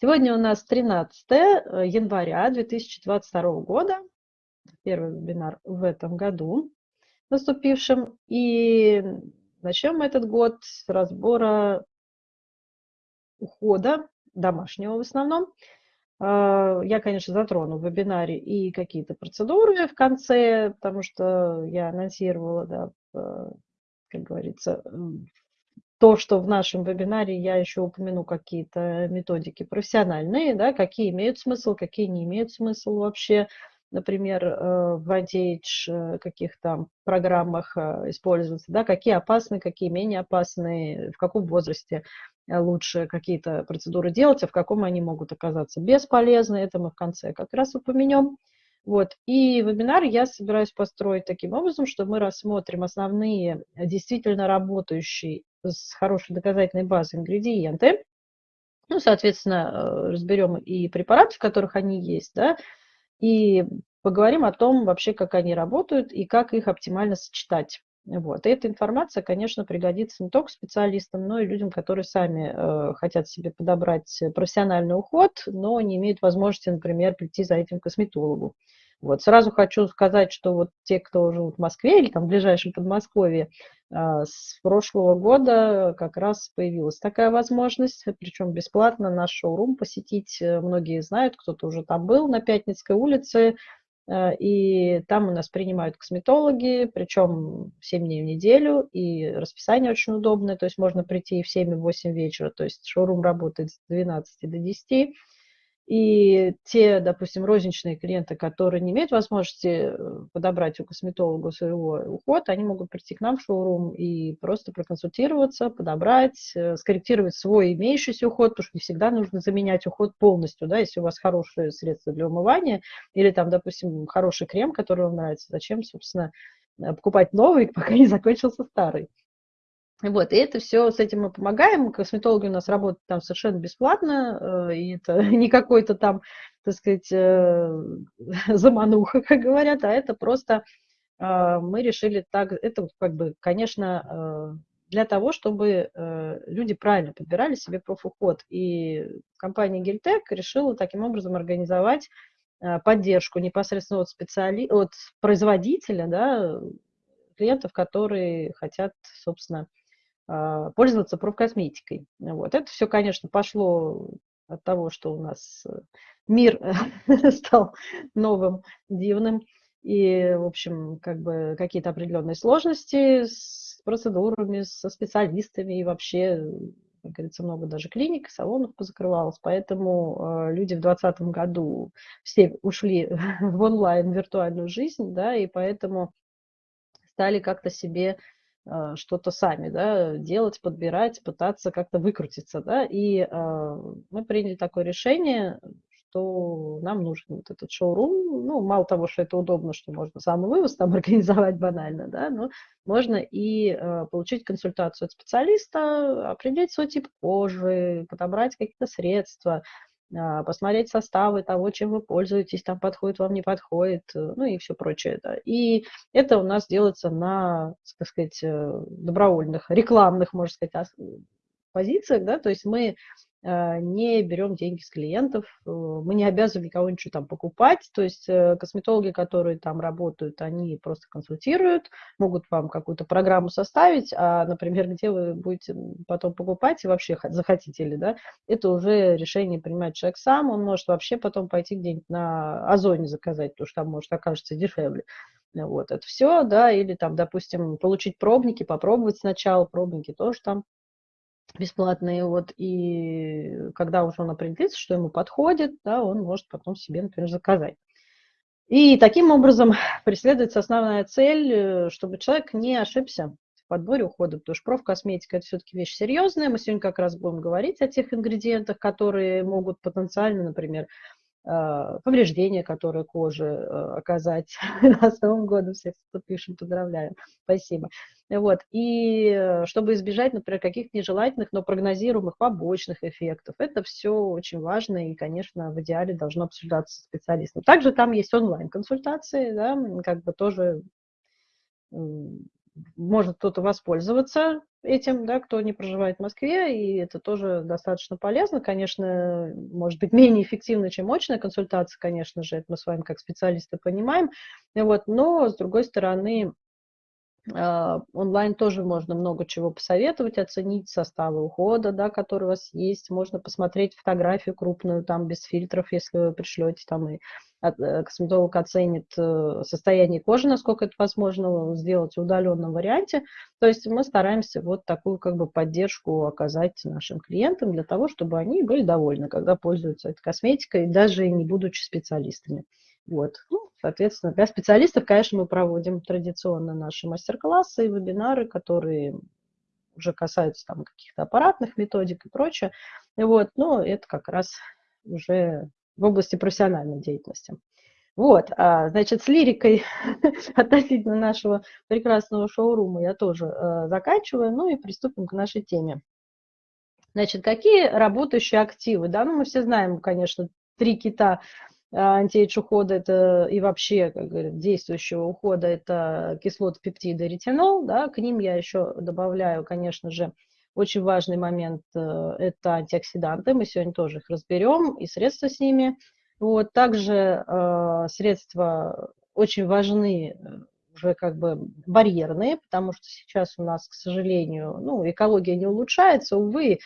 Сегодня у нас 13 э, января 2022 года, первый вебинар в этом году наступившем. И начнем мы этот год с разбора ухода, домашнего в основном. А, я, конечно, затрону в вебинаре и какие-то процедуры в конце, потому что я анонсировала, да, как говорится, то, что в нашем вебинаре я еще упомяну какие-то методики профессиональные, да, какие имеют смысл, какие не имеют смысл вообще, например, э, в антиэйдж э, каких-то программах э, используются, да, какие опасны, какие менее опасны, в каком возрасте лучше какие-то процедуры делать, а в каком они могут оказаться бесполезны, это мы в конце как раз упомянем. Вот. И вебинар я собираюсь построить таким образом, что мы рассмотрим основные действительно работающие с хорошей доказательной базой ингредиенты. Ну, соответственно, э, разберем и препараты, в которых они есть, да, и поговорим о том вообще, как они работают и как их оптимально сочетать. Вот. И эта информация, конечно, пригодится не только специалистам, но и людям, которые сами э, хотят себе подобрать профессиональный уход, но не имеют возможности, например, прийти за этим к косметологу. Вот. Сразу хочу сказать, что вот те, кто живут в Москве или там в ближайшем Подмосковье, а, с прошлого года как раз появилась такая возможность, причем бесплатно наш шоурум посетить. Многие знают, кто-то уже там был на Пятницкой улице, а, и там у нас принимают косметологи, причем 7 дней в неделю, и расписание очень удобное, то есть можно прийти в 7 и 8 вечера, то есть шоурум работает с 12 до 10, и те, допустим, розничные клиенты, которые не имеют возможности э, подобрать у косметолога своего уход, они могут прийти к нам в шоурум и просто проконсультироваться, подобрать, э, скорректировать свой имеющийся уход, потому что не всегда нужно заменять уход полностью, да, если у вас хорошие средства для умывания или там, допустим, хороший крем, который вам нравится, зачем, собственно, покупать новый, пока не закончился старый. Вот, и это все, с этим мы помогаем. Косметологи у нас работают там совершенно бесплатно, э, и это не какой-то там, так сказать, э, замануха, как говорят, а это просто э, мы решили так, это как бы, конечно, для того, чтобы люди правильно подбирали себе профуход. И компания Гельтек решила таким образом организовать поддержку непосредственно от, специали... от производителя, да, клиентов, которые хотят, собственно, пользоваться профкосметикой. Вот. Это все, конечно, пошло от того, что у нас э, мир стал новым, дивным, и, в общем, как бы какие-то определенные сложности с процедурами, со специалистами и вообще, как говорится, много даже клиник, салонов позакрывалось, поэтому э, люди в 2020 году все ушли в онлайн, виртуальную жизнь, да, и поэтому стали как-то себе а, что-то сами, да, делать, подбирать, пытаться как-то выкрутиться, да, и э, мы приняли такое решение, что нам нужен вот этот шоурум, ну, мало того, что это удобно, что можно самый вывоз там организовать банально, да, но можно и э, получить консультацию от специалиста, определить свой тип кожи, подобрать какие-то средства, посмотреть составы того, чем вы пользуетесь, там подходит вам, не подходит, э, ну и все прочее. Да. И это у нас делается на, так сказать, э, добровольных, рекламных, можно сказать, позициях, да, то есть мы не берем деньги с клиентов, э, мы не обязаны никого ничего там покупать, то есть э, косметологи, которые там работают, они просто консультируют, могут вам какую-то программу составить, а, например, где вы будете потом покупать и вообще захотите ли, да, это уже решение принимает человек сам, он может вообще потом пойти где-нибудь на Озоне заказать, потому что там может окажется дешевле. Вот, это все, да, или там, допустим, получить пробники, попробовать сначала, пробники тоже там бесплатные, вот, и когда уже он определится, что ему подходит, да, он может потом себе, например, заказать. И таким образом преследуется основная цель, э, чтобы человек не ошибся в подборе ухода, потому что профкосметика – это все-таки вещь серьезная. Мы сегодня как раз будем говорить о тех ингредиентах, которые могут потенциально, например, повреждения, которые коже э, оказать. С Новым годом всех, пишет, поздравляю. Спасибо. Вот. И э, чтобы избежать, например, каких-то нежелательных, но прогнозируемых побочных эффектов. Это все очень важно и, конечно, в идеале должно обсуждаться специалистом. Также там есть онлайн-консультации, да, как бы тоже может кто-то воспользоваться этим, да, кто не проживает в Москве, и это тоже достаточно полезно. Конечно, может быть, менее эффективно, чем очная консультация, конечно же, это мы с вами как специалисты понимаем. Вот, но, с другой стороны, онлайн тоже можно много чего посоветовать, оценить составы ухода, да, который у вас есть. Можно посмотреть фотографию крупную, там, без фильтров, если вы пришлете, там, и э, косметолог оценит э, состояние кожи, насколько это возможно сделать в удаленном варианте. То есть мы стараемся вот такую как бы поддержку оказать нашим клиентам для того, чтобы они были довольны, когда пользуются этой косметикой, даже не будучи специалистами. Вот. Ну, соответственно, для специалистов, конечно, мы проводим традиционно наши мастер-классы и вебинары, которые уже касаются там каких-то аппаратных методик и прочее. Вот. Но это как раз уже в области профессиональной деятельности. Вот, а, значит, с лирикой относительно нашего прекрасного шоурума я тоже э, заканчиваю, ну и приступим к нашей теме. Значит, какие работающие активы? Да, ну мы все знаем, конечно, три кита антиэйдж ухода это и вообще, как говорят, действующего ухода это кислоты, пептиды, ретинол. Да, к ним я еще добавляю, конечно же, очень важный момент э, – это антиоксиданты. Мы сегодня тоже их разберем и средства с ними. Вот, также э, средства очень важны э, уже как бы барьерные, потому что сейчас у нас, к сожалению, ну, экология не улучшается, увы,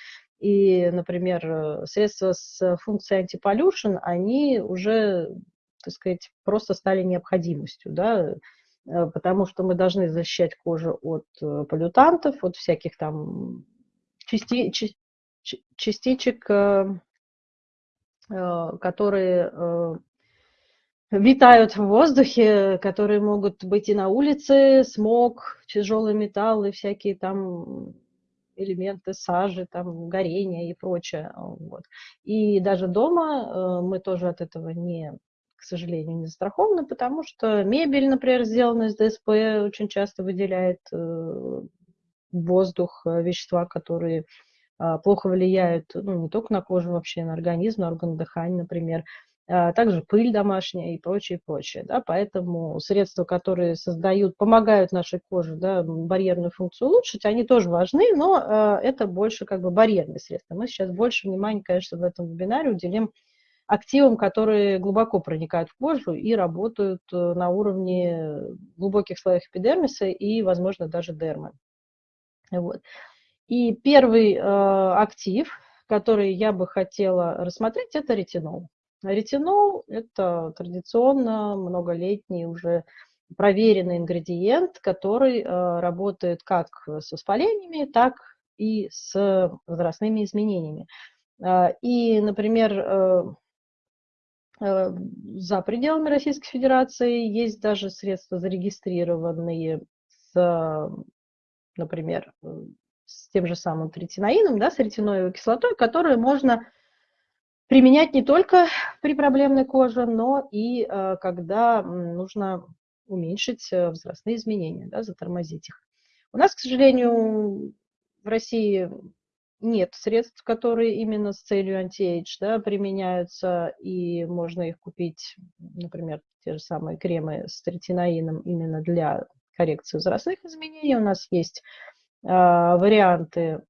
и, например, э, средства с функцией антиполюшн, они уже, так сказать, просто стали необходимостью, да, э, потому что мы должны защищать кожу от э, полютантов, от всяких там части, частичек, которые витают в воздухе, которые могут быть и на улице, смог, тяжелые металлы, всякие там элементы сажи, там, горения и прочее. Вот. И даже дома э, мы тоже от этого не, к сожалению, не застрахованы, потому что мебель, например, сделана из ДСП, очень часто выделяет э, воздух, э, вещества, которые а, плохо влияют ну, не только на кожу, вообще на организм, на органы дыхания, например. А, также пыль домашняя и прочее, прочее. Да? Поэтому средства, которые создают, помогают нашей коже да, барьерную функцию улучшить, они тоже важны, но а, это больше как бы барьерные средства. Мы сейчас больше внимания, конечно, в этом вебинаре уделим активам, которые глубоко проникают в кожу и работают э, на уровне глубоких слоев эпидермиса и, возможно, даже дермы. Вот. И первый э, актив, который я бы хотела рассмотреть, это ретинол. Ретинол – это традиционно многолетний уже проверенный ингредиент, который э, работает как с воспалениями, так и с возрастными изменениями. Э, и, например, э, за пределами Российской Федерации есть даже средства зарегистрированные с, например, с тем же самым третиноином, да, с ретиноевой кислотой, которые можно применять не только при проблемной коже, но и э, когда нужно уменьшить э, возрастные изменения, да, затормозить их. У нас, к сожалению, в России нет средств, которые именно с целью anti-age да, применяются, и можно их купить, например, те же самые кремы с третиноином именно для коррекции возрастных изменений. У нас есть э, варианты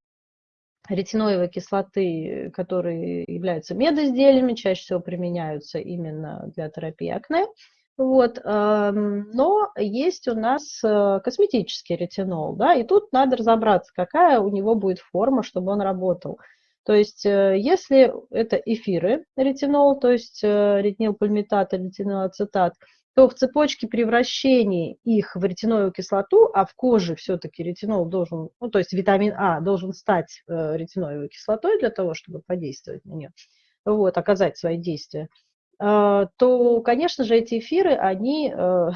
ретиноевой кислоты, которые являются медизделиями, чаще всего применяются именно для терапии акне. Вот, эм, но есть у нас э, косметический ретинол, да, и тут надо разобраться, какая у него будет форма, чтобы он работал. То есть, э, если это эфиры ретинол, то есть э, ретинилпальмитат, ретинолацетат, то в цепочке превращения их в ретиновую кислоту, а в коже все-таки ретинол должен, ну, то есть витамин А должен стать э, ретиновой кислотой для того, чтобы подействовать на нее, вот, оказать свои действия, э, то, конечно же, эти эфиры, они э,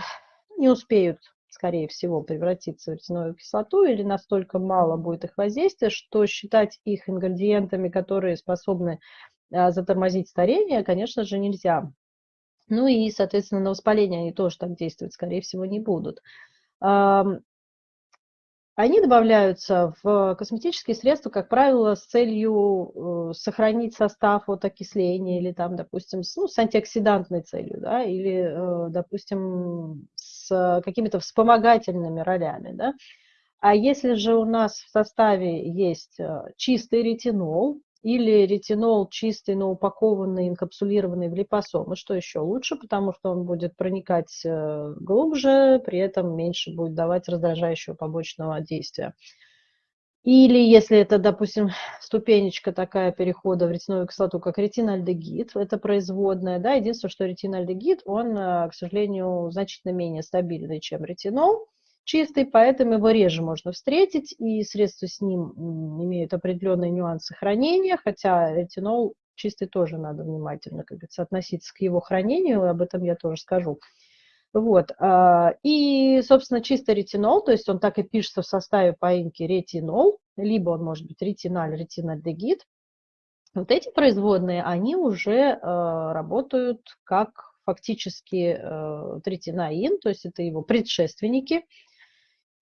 не успеют, скорее всего, превратиться в ретиновую кислоту или настолько мало будет их воздействия, что считать их ингредиентами, которые способны э, затормозить старение, конечно же, нельзя. Ну и, соответственно, на воспаление они тоже так действовать, скорее всего, не будут. Они добавляются в косметические средства, как правило, с целью э, сохранить состав от окисления или там, допустим, с, ну, с антиоксидантной целью, да, или, э, допустим, с какими-то вспомогательными ролями, да. А если же у нас в составе есть э, чистый ретинол или ретинол чистый, но упакованный, инкапсулированный в липосомы, что еще лучше, потому что он будет проникать э, глубже, при этом меньше будет давать раздражающего побочного действия. Или если это, допустим, ступенечка такая перехода в ретиновую кислоту, как ретинальдегид, это производная, да, единственное, что ретинальдегид, он, э, к сожалению, значительно менее стабильный, чем ретинол чистый, поэтому его реже можно встретить, и средства с ним имеют определенные нюансы хранения, хотя ретинол чистый тоже надо внимательно, как говорится, относиться к его хранению, об этом я тоже скажу. Вот. А, и, собственно, чистый ретинол, то есть он так и пишется в составе поимки ретинол, либо он может быть ретиналь, ретинальдегид. Вот эти производные, они уже а, работают как фактически э, третинаин, то есть это его предшественники,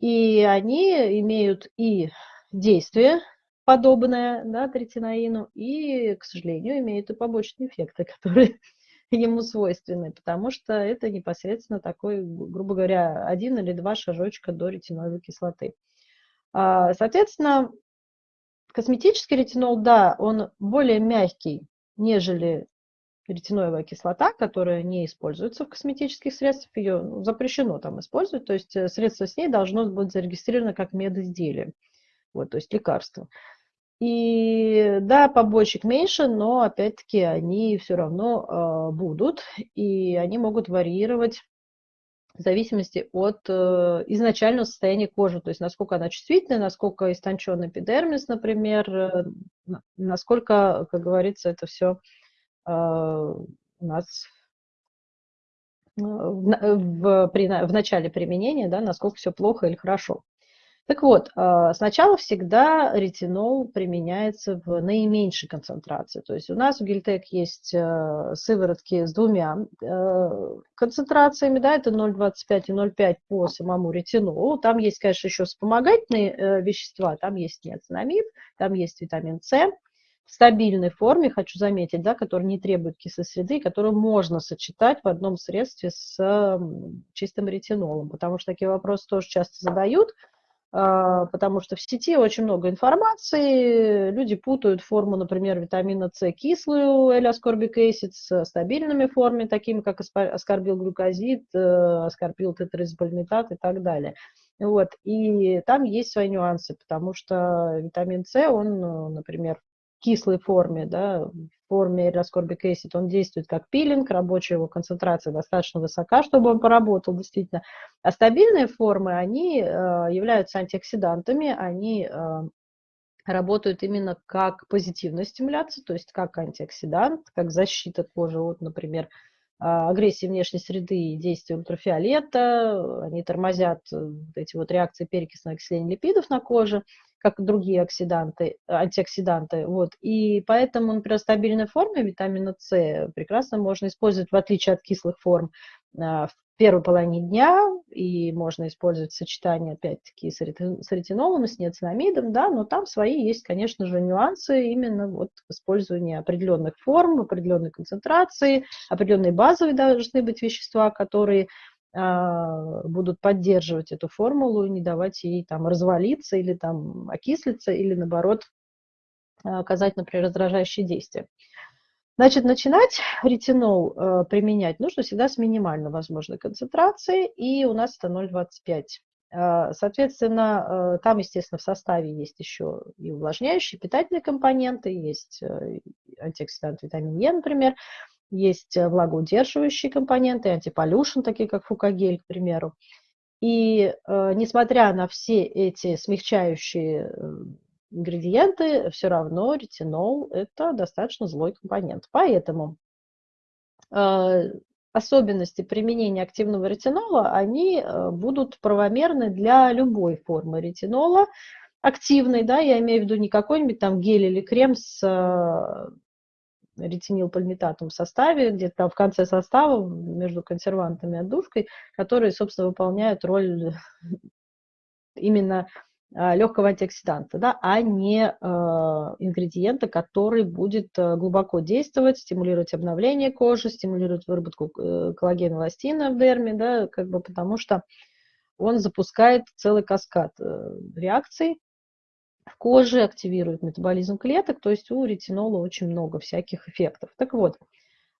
и они имеют и действие подобное да, третинаину, и, к сожалению, имеют и побочные эффекты, которые ему свойственны, потому что это непосредственно такой, грубо говоря, один или два шажочка до ретиновой кислоты. А, соответственно, косметический ретинол, да, он более мягкий, нежели ретиноевая кислота, которая не используется в косметических средствах, ее ну, запрещено там использовать, то есть э, средство с ней должно быть зарегистрировано как медизделие, вот, то есть лекарство. И да, побочек меньше, но опять-таки они все равно э, будут, и они могут варьировать в зависимости от э, изначального состояния кожи, то есть насколько она чувствительная, насколько истончен эпидермис, например, э, насколько, как говорится, это все э, у нас э, в, в, при, в начале применения, да, насколько все плохо или хорошо. Так вот, а, сначала всегда ретинол применяется в наименьшей концентрации. То есть у нас в Гильтек есть э, сыворотки с двумя э, концентрациями, да, это 0,25 и 0,5 по самому ретинолу. Там есть, конечно, еще вспомогательные э, вещества, там есть неоцинамид, там есть витамин С, в стабильной форме, хочу заметить, да, который не требует кислой среды, которую можно сочетать в одном средстве с чистым ретинолом, потому что такие вопросы тоже часто задают, а, потому что в сети очень много информации, люди путают форму, например, витамина С кислую, L-ascorbic acid, с стабильными формами, такими как аскорбил глюкозид, э, аскорбил тетризопальмитат и так далее. Вот. И там есть свои нюансы, потому что витамин С, он, например, кислой форме, да, в форме acid, он действует как пилинг, рабочая его концентрация достаточно высока, чтобы он поработал действительно. А стабильные формы, они э, являются антиоксидантами, они э, работают именно как позитивная стимуляция, то есть как антиоксидант, как защита кожи от, например, а, агрессии внешней среды и действия ультрафиолета, они тормозят э, эти вот реакции перекисного окисления липидов на коже, как другие оксиданты, антиоксиданты. Вот. И поэтому, например, стабильной форме витамина С прекрасно можно использовать, в отличие от кислых форм, а, в первой половине дня, и можно использовать сочетание, опять-таки, с ретинолом и с неоцинамидом, да, но там свои есть, конечно же, нюансы именно вот в использовании определенных форм, определенной концентрации, определенные базовые должны быть вещества, которые будут поддерживать эту формулу и не давать ей там развалиться или там окислиться, или наоборот оказать, например, раздражающие действия. Значит, начинать ретинол э, применять нужно всегда с минимально возможной концентрацией, и у нас это 0,25. Э, соответственно, э, там, естественно, в составе есть еще и увлажняющие, питательные компоненты, есть э, антиоксидант витамин Е, например, есть влагоудерживающие компоненты, антиполюшн, такие как фукагель, к примеру. И э, несмотря на все эти смягчающие ингредиенты, все равно ретинол – это достаточно злой компонент. Поэтому э, особенности применения активного ретинола, они э, будут правомерны для любой формы ретинола, активной, да, я имею в виду не какой-нибудь там гель или крем с ретинилпальмитатом в составе, где-то там в конце состава между консервантами и отдушкой, которые, собственно, выполняют роль именно а, легкого антиоксиданта, да, а не э, ингредиента, который будет э, глубоко действовать, стимулировать обновление кожи, стимулировать выработку э, коллагена эластина в дерме, да, как бы потому что он запускает целый каскад э, реакций в коже, активирует метаболизм клеток, то есть у ретинола очень много всяких эффектов. Так вот,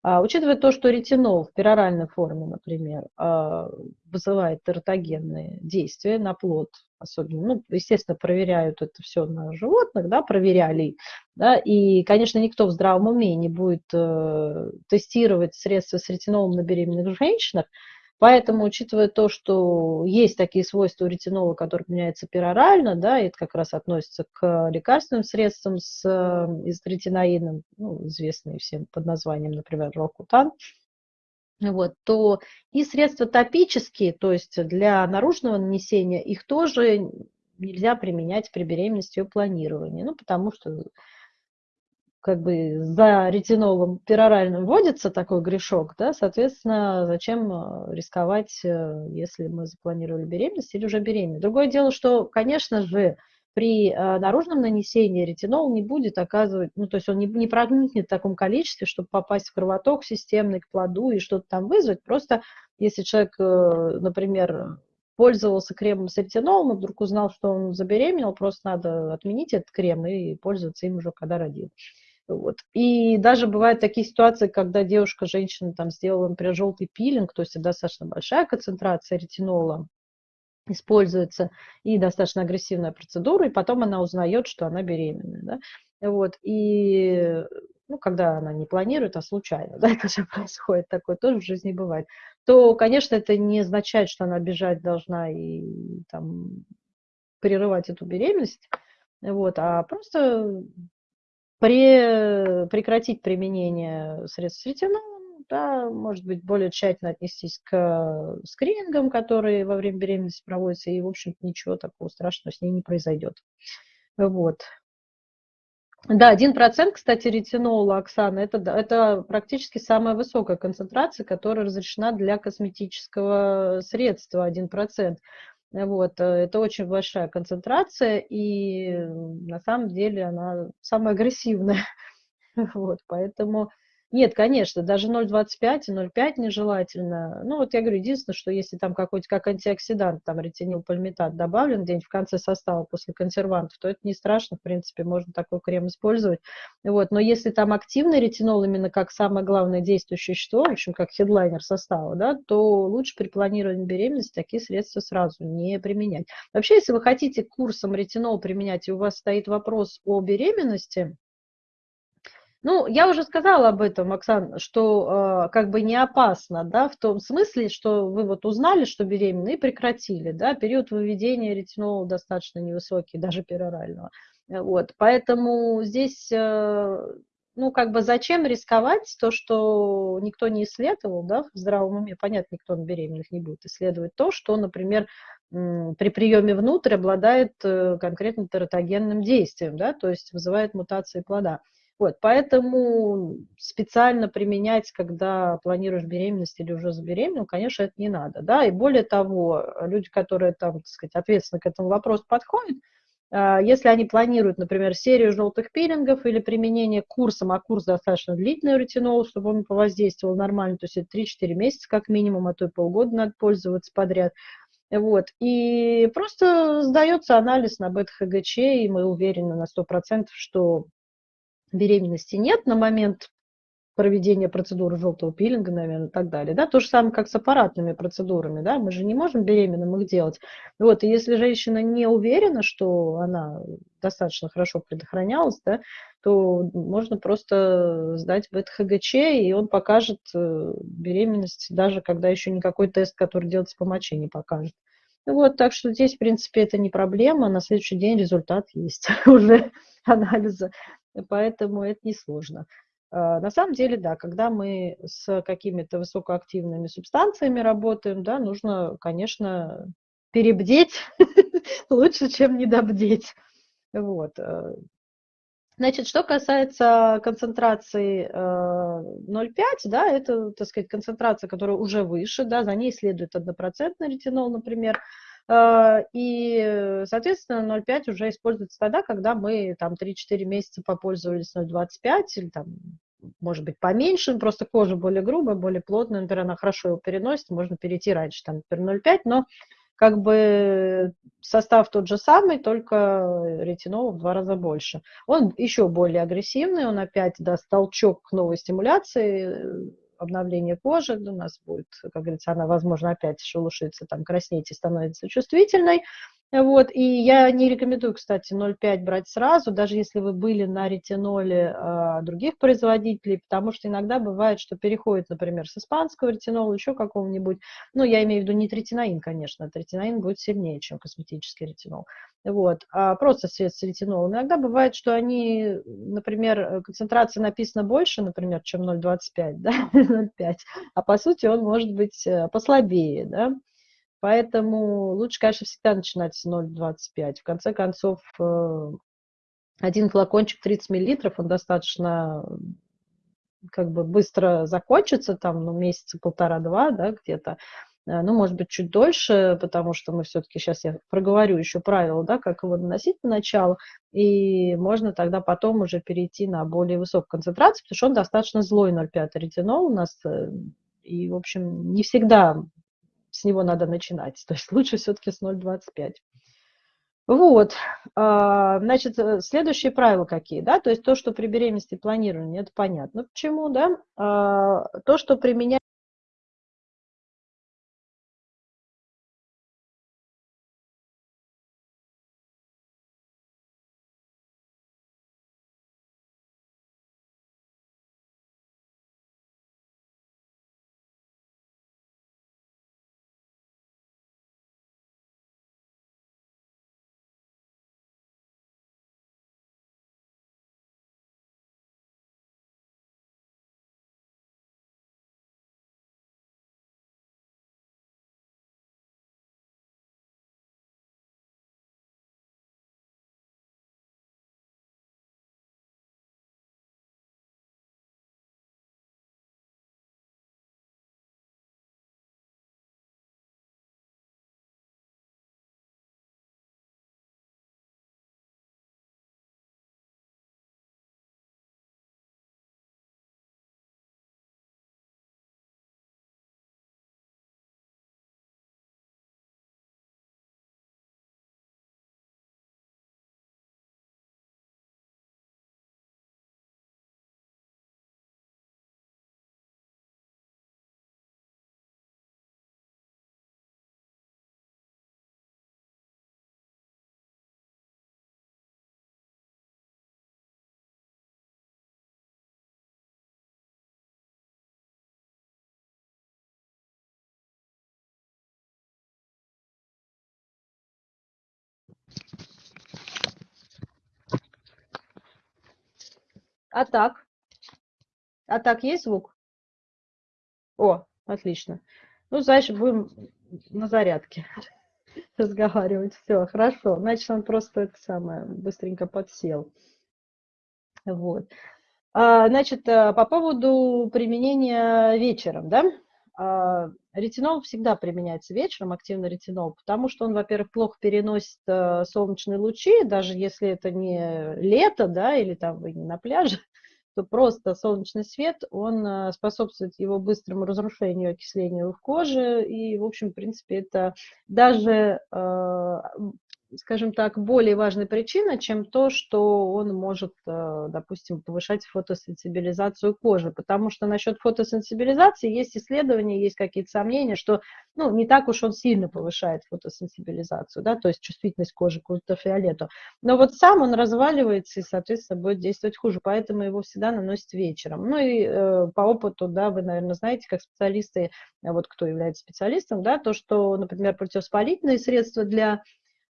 а, учитывая то, что ретинол в пероральной форме, например, а, вызывает тератогенные действия на плод, особенно, ну, естественно, проверяют это все на животных, да, проверяли, да, и, конечно, никто в здравом уме не будет э, тестировать средства с ретинолом на беременных женщинах, Поэтому, учитывая то, что есть такие свойства у ретинола, которые меняются перорально, да, и это как раз относится к лекарственным средствам с э, изотретиноидом, ну, известные всем под названием, например, рокутан, вот, то и средства топические, то есть для наружного нанесения, их тоже нельзя применять при беременности и планировании, ну, потому что как бы за ретинолом пероральным вводится такой грешок, да, соответственно, зачем э, рисковать, э, если мы запланировали беременность или уже беременна. Другое дело, что, конечно же, при э, наружном нанесении ретинол не будет оказывать, ну, то есть он не, не проникнет в таком количестве, чтобы попасть в кровоток системный к плоду и что-то там вызвать. Просто если человек, например, пользовался кремом с ретинолом и вдруг узнал, что он забеременел, просто надо отменить этот крем и пользоваться им уже, когда родил. Вот. И даже бывают такие ситуации, когда девушка, женщина там сделала, например, желтый пилинг, то есть достаточно большая концентрация ретинола используется, и достаточно агрессивная процедура, и потом она узнает, что она беременна. Да? Вот. И ну, когда она не планирует, а случайно, да, это же происходит такое, тоже в жизни бывает, то, конечно, это не означает, что она бежать должна и там прерывать эту беременность, вот, а просто при, прекратить применение средств с ретинолом, да, может быть, более тщательно отнестись к скринингам, которые во время беременности проводятся, и, в общем-то, ничего такого страшного с ней не произойдет. Вот. Да, 1%, кстати, ретинола, Оксана, это, это практически самая высокая концентрация, которая разрешена для косметического средства, 1%. Вот, э, это очень большая концентрация, и на самом деле она самая агрессивная. Вот, поэтому нет, конечно, даже 0,25 и 0,5 нежелательно. Ну, вот я говорю, единственное, что если там какой-то как антиоксидант, там ретинилпальмитат добавлен где-нибудь в конце состава после консервантов, то это не страшно, в принципе, можно такой крем использовать. Вот, но если там активный ретинол именно как самое главное действующее вещество, в общем, как хедлайнер состава, да, то лучше при планировании беременности такие средства сразу не применять. Вообще, если вы хотите курсом ретинол применять, и у вас стоит вопрос о беременности, ну, я уже сказала об этом, Оксан, что э, как бы не опасно, да, в том смысле, что вы вот узнали, что беременны и прекратили, да, период выведения ретинола достаточно невысокий, даже перорального. Э, вот, поэтому здесь, э, ну, как бы зачем рисковать то, что никто не исследовал, да, в здравом уме, понятно, никто на беременных не будет исследовать то, что, например, при приеме внутрь обладает э, конкретно тератогенным действием, да, то есть вызывает мутации плода. Вот, поэтому специально применять, когда планируешь беременность или уже забеременел, конечно, это не надо. Да? И более того, люди, которые там, так сказать, ответственно к этому вопросу подходят, а, если они планируют, например, серию желтых пилингов или применение курсом, а курс достаточно длительный ретинол, чтобы он повоздействовал нормально, то есть это 3-4 месяца как минимум, а то и полгода надо пользоваться подряд. Вот. И просто сдается анализ на бета-ХГЧ, и мы уверены на 100%, что беременности нет на момент проведения процедуры желтого пилинга, наверное, и так далее. Да? То же самое, как с аппаратными процедурами. Да? Мы же не можем беременным их делать. Вот. И если женщина не уверена, что она достаточно хорошо предохранялась, да, то можно просто сдать бета-ХГЧ, и он покажет э, беременность, даже когда еще никакой тест, который делается по моче, не покажет. Вот, так что здесь, в принципе, это не проблема. На следующий день результат есть уже анализа поэтому это несложно. А, на самом деле, да, когда мы с какими-то высокоактивными субстанциями работаем, да, нужно, конечно, перебдеть лучше, чем недобдеть. Вот. Э. Значит, что касается концентрации 0,5, э, да, это, так сказать, концентрация, которая уже выше, да, за ней следует однопроцентный ретинол, например, и, соответственно, 0,5 уже используется тогда, когда мы там 3-4 месяца попользовались 0,25 или там может быть, поменьше, просто кожа более грубая, более плотная, например, она хорошо его переносит, можно перейти раньше, там, например, 0,5, но как бы состав тот же самый, только ретинол в два раза больше. Он еще более агрессивный, он опять даст толчок к новой стимуляции, обновления кожи, у нас будет, как говорится, она, возможно, опять шелушится, там, краснеть и становится чувствительной. Вот, и я не рекомендую, кстати, 0,5 брать сразу, даже если вы были на ретиноле э, других производителей, потому что иногда бывает, что переходит, например, с испанского ретинола, еще какого-нибудь, ну, я имею в виду не третинаин, конечно, третинаин будет сильнее, чем косметический ретинол, вот, а просто средств с ретинолом. Иногда бывает, что они, например, концентрация написана больше, например, чем 0,25, да, 0,5, а по сути он может быть э, послабее, да, Поэтому лучше, конечно, всегда начинать с 0,25. В конце концов, э, один флакончик 30 миллилитров, он достаточно как бы быстро закончится, там, ну, месяца полтора-два, да, где-то. Э, ну, может быть, чуть дольше, потому что мы все-таки, сейчас я проговорю еще правила, да, как его наносить поначалу, и можно тогда потом уже перейти на более высокую концентрацию, потому что он достаточно злой 0,5 ретинол у нас, э, и, в общем, не всегда с него надо начинать. То есть лучше все-таки с 0,25. Вот, а, значит, э, следующие правила какие, да, то есть то, что при беременности планирования, это понятно почему, да, а, то, что применять А так? А так есть звук? О, отлично. Ну, значит, будем на зарядке разговаривать. Все, хорошо. Значит, он просто это самое быстренько подсел. Вот. А, значит, э, по поводу применения вечером, да? Ретинол всегда применяется вечером, активный ретинол, потому что он, во-первых, плохо переносит э, солнечные лучи, даже если это не лето, да, или там вы не на пляже, то просто солнечный свет, он э, способствует его быстрому разрушению, окислению в коже, и, в общем, в принципе, это даже э, скажем так, более важная причина, чем то, что он может, э, допустим, повышать фотосенсибилизацию кожи. Потому что насчет фотосенсибилизации есть исследования, есть какие-то сомнения, что ну, не так уж он сильно повышает фотосенсибилизацию, да, то есть чувствительность кожи к ультрафиолету. Но вот сам он разваливается и, соответственно, будет действовать хуже, поэтому его всегда наносят вечером. Ну и э, по опыту, да, вы, наверное, знаете, как специалисты, вот кто является специалистом, да, то, что, например, противовоспалительные средства для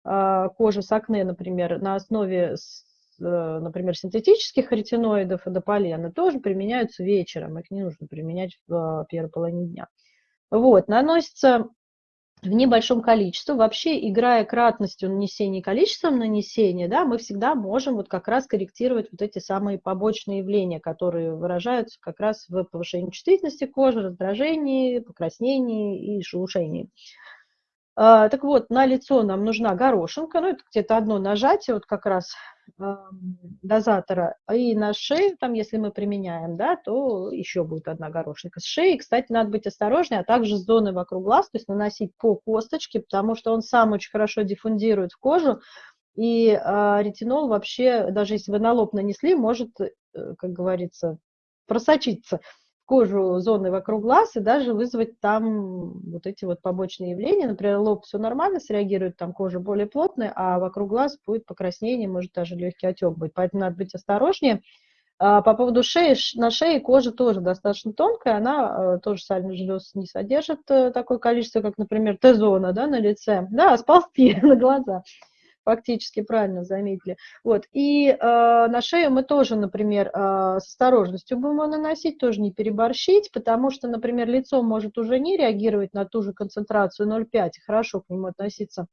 кожи с акне, например, на основе, э, например, синтетических ретиноидов и дополена тоже применяются вечером, их не нужно применять в а, первой половине дня. Вот, наносится в небольшом количестве. Вообще, играя кратностью нанесения и количеством нанесения, да, мы всегда можем вот как раз корректировать вот эти самые побочные явления, которые выражаются как раз в повышении чувствительности кожи, раздражении, покраснении и шелушении. А, так вот, на лицо нам нужна горошинка, ну, это где-то одно нажатие, вот как раз дозатора, и на шею, там, если мы применяем, да, то еще будет одна горошинка. С шеей, кстати, надо быть осторожнее, а также с зоны вокруг глаз, то есть наносить по косточке, потому что он сам очень хорошо диффундирует в кожу, и э, ретинол вообще, даже если вы на лоб нанесли, может, э, как говорится, просочиться кожу зоны вокруг глаз и даже вызвать там вот эти вот побочные явления. Например, лоб все нормально среагирует, там кожа более плотная, а вокруг глаз будет покраснение, может даже легкий отек быть. Поэтому надо быть осторожнее. А по поводу шеи, на шее кожа тоже достаточно тонкая, она э, тоже сальных желез не содержит э, такое количество, как, например, Т-зона да, на лице, да, сползти на глаза фактически правильно заметили. Вот. И э, на шею мы тоже, например, э, с осторожностью будем его наносить, тоже не переборщить, потому что, например, лицо может уже не реагировать на ту же концентрацию 0,5, хорошо к нему относиться,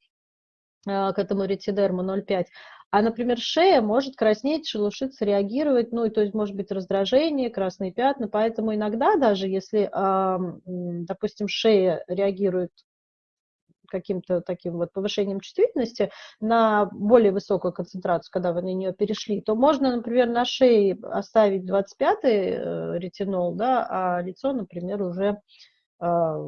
э, к этому ретидерму 0,5, а, например, шея может краснеть, шелушиться, реагировать, ну, и то есть может быть раздражение, красные пятна, поэтому иногда даже если, допустим, шея реагирует каким-то таким вот повышением чувствительности на более высокую концентрацию, когда вы на нее перешли, то можно, например, на шее оставить 25-й э, ретинол, да, а лицо, например, уже, а,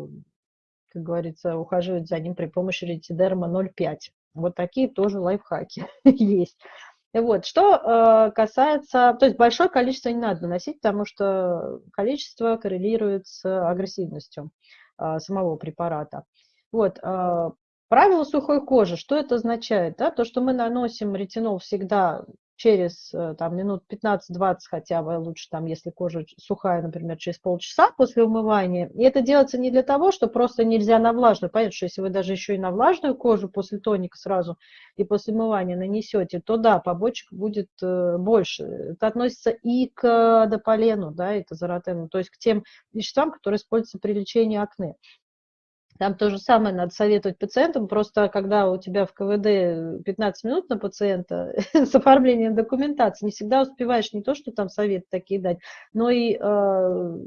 как говорится, ухаживать за ним при помощи ретидерма 0,5. Вот такие тоже лайфхаки есть. Вот, что э, касается, то есть большое количество не надо наносить, потому что количество коррелирует с агрессивностью э, самого препарата. Вот, а, правило сухой кожи, что это означает? Да? То, что мы наносим ретинол всегда через э, там, минут 15-20 хотя бы, лучше там, если кожа сухая, например, через полчаса после умывания. И это делается не для того, что просто нельзя на влажную. Понятно, что если вы даже еще и на влажную кожу после тоника сразу и после умывания нанесете, то да, побочек будет э, больше. Это относится и к дополену, да, и к азоротену, то есть к тем веществам, которые используются при лечении акне. Там то же самое надо советовать пациентам, просто когда у тебя в КВД 15 минут на пациента с оформлением документации, не всегда успеваешь не то, что там советы такие дать, но и э,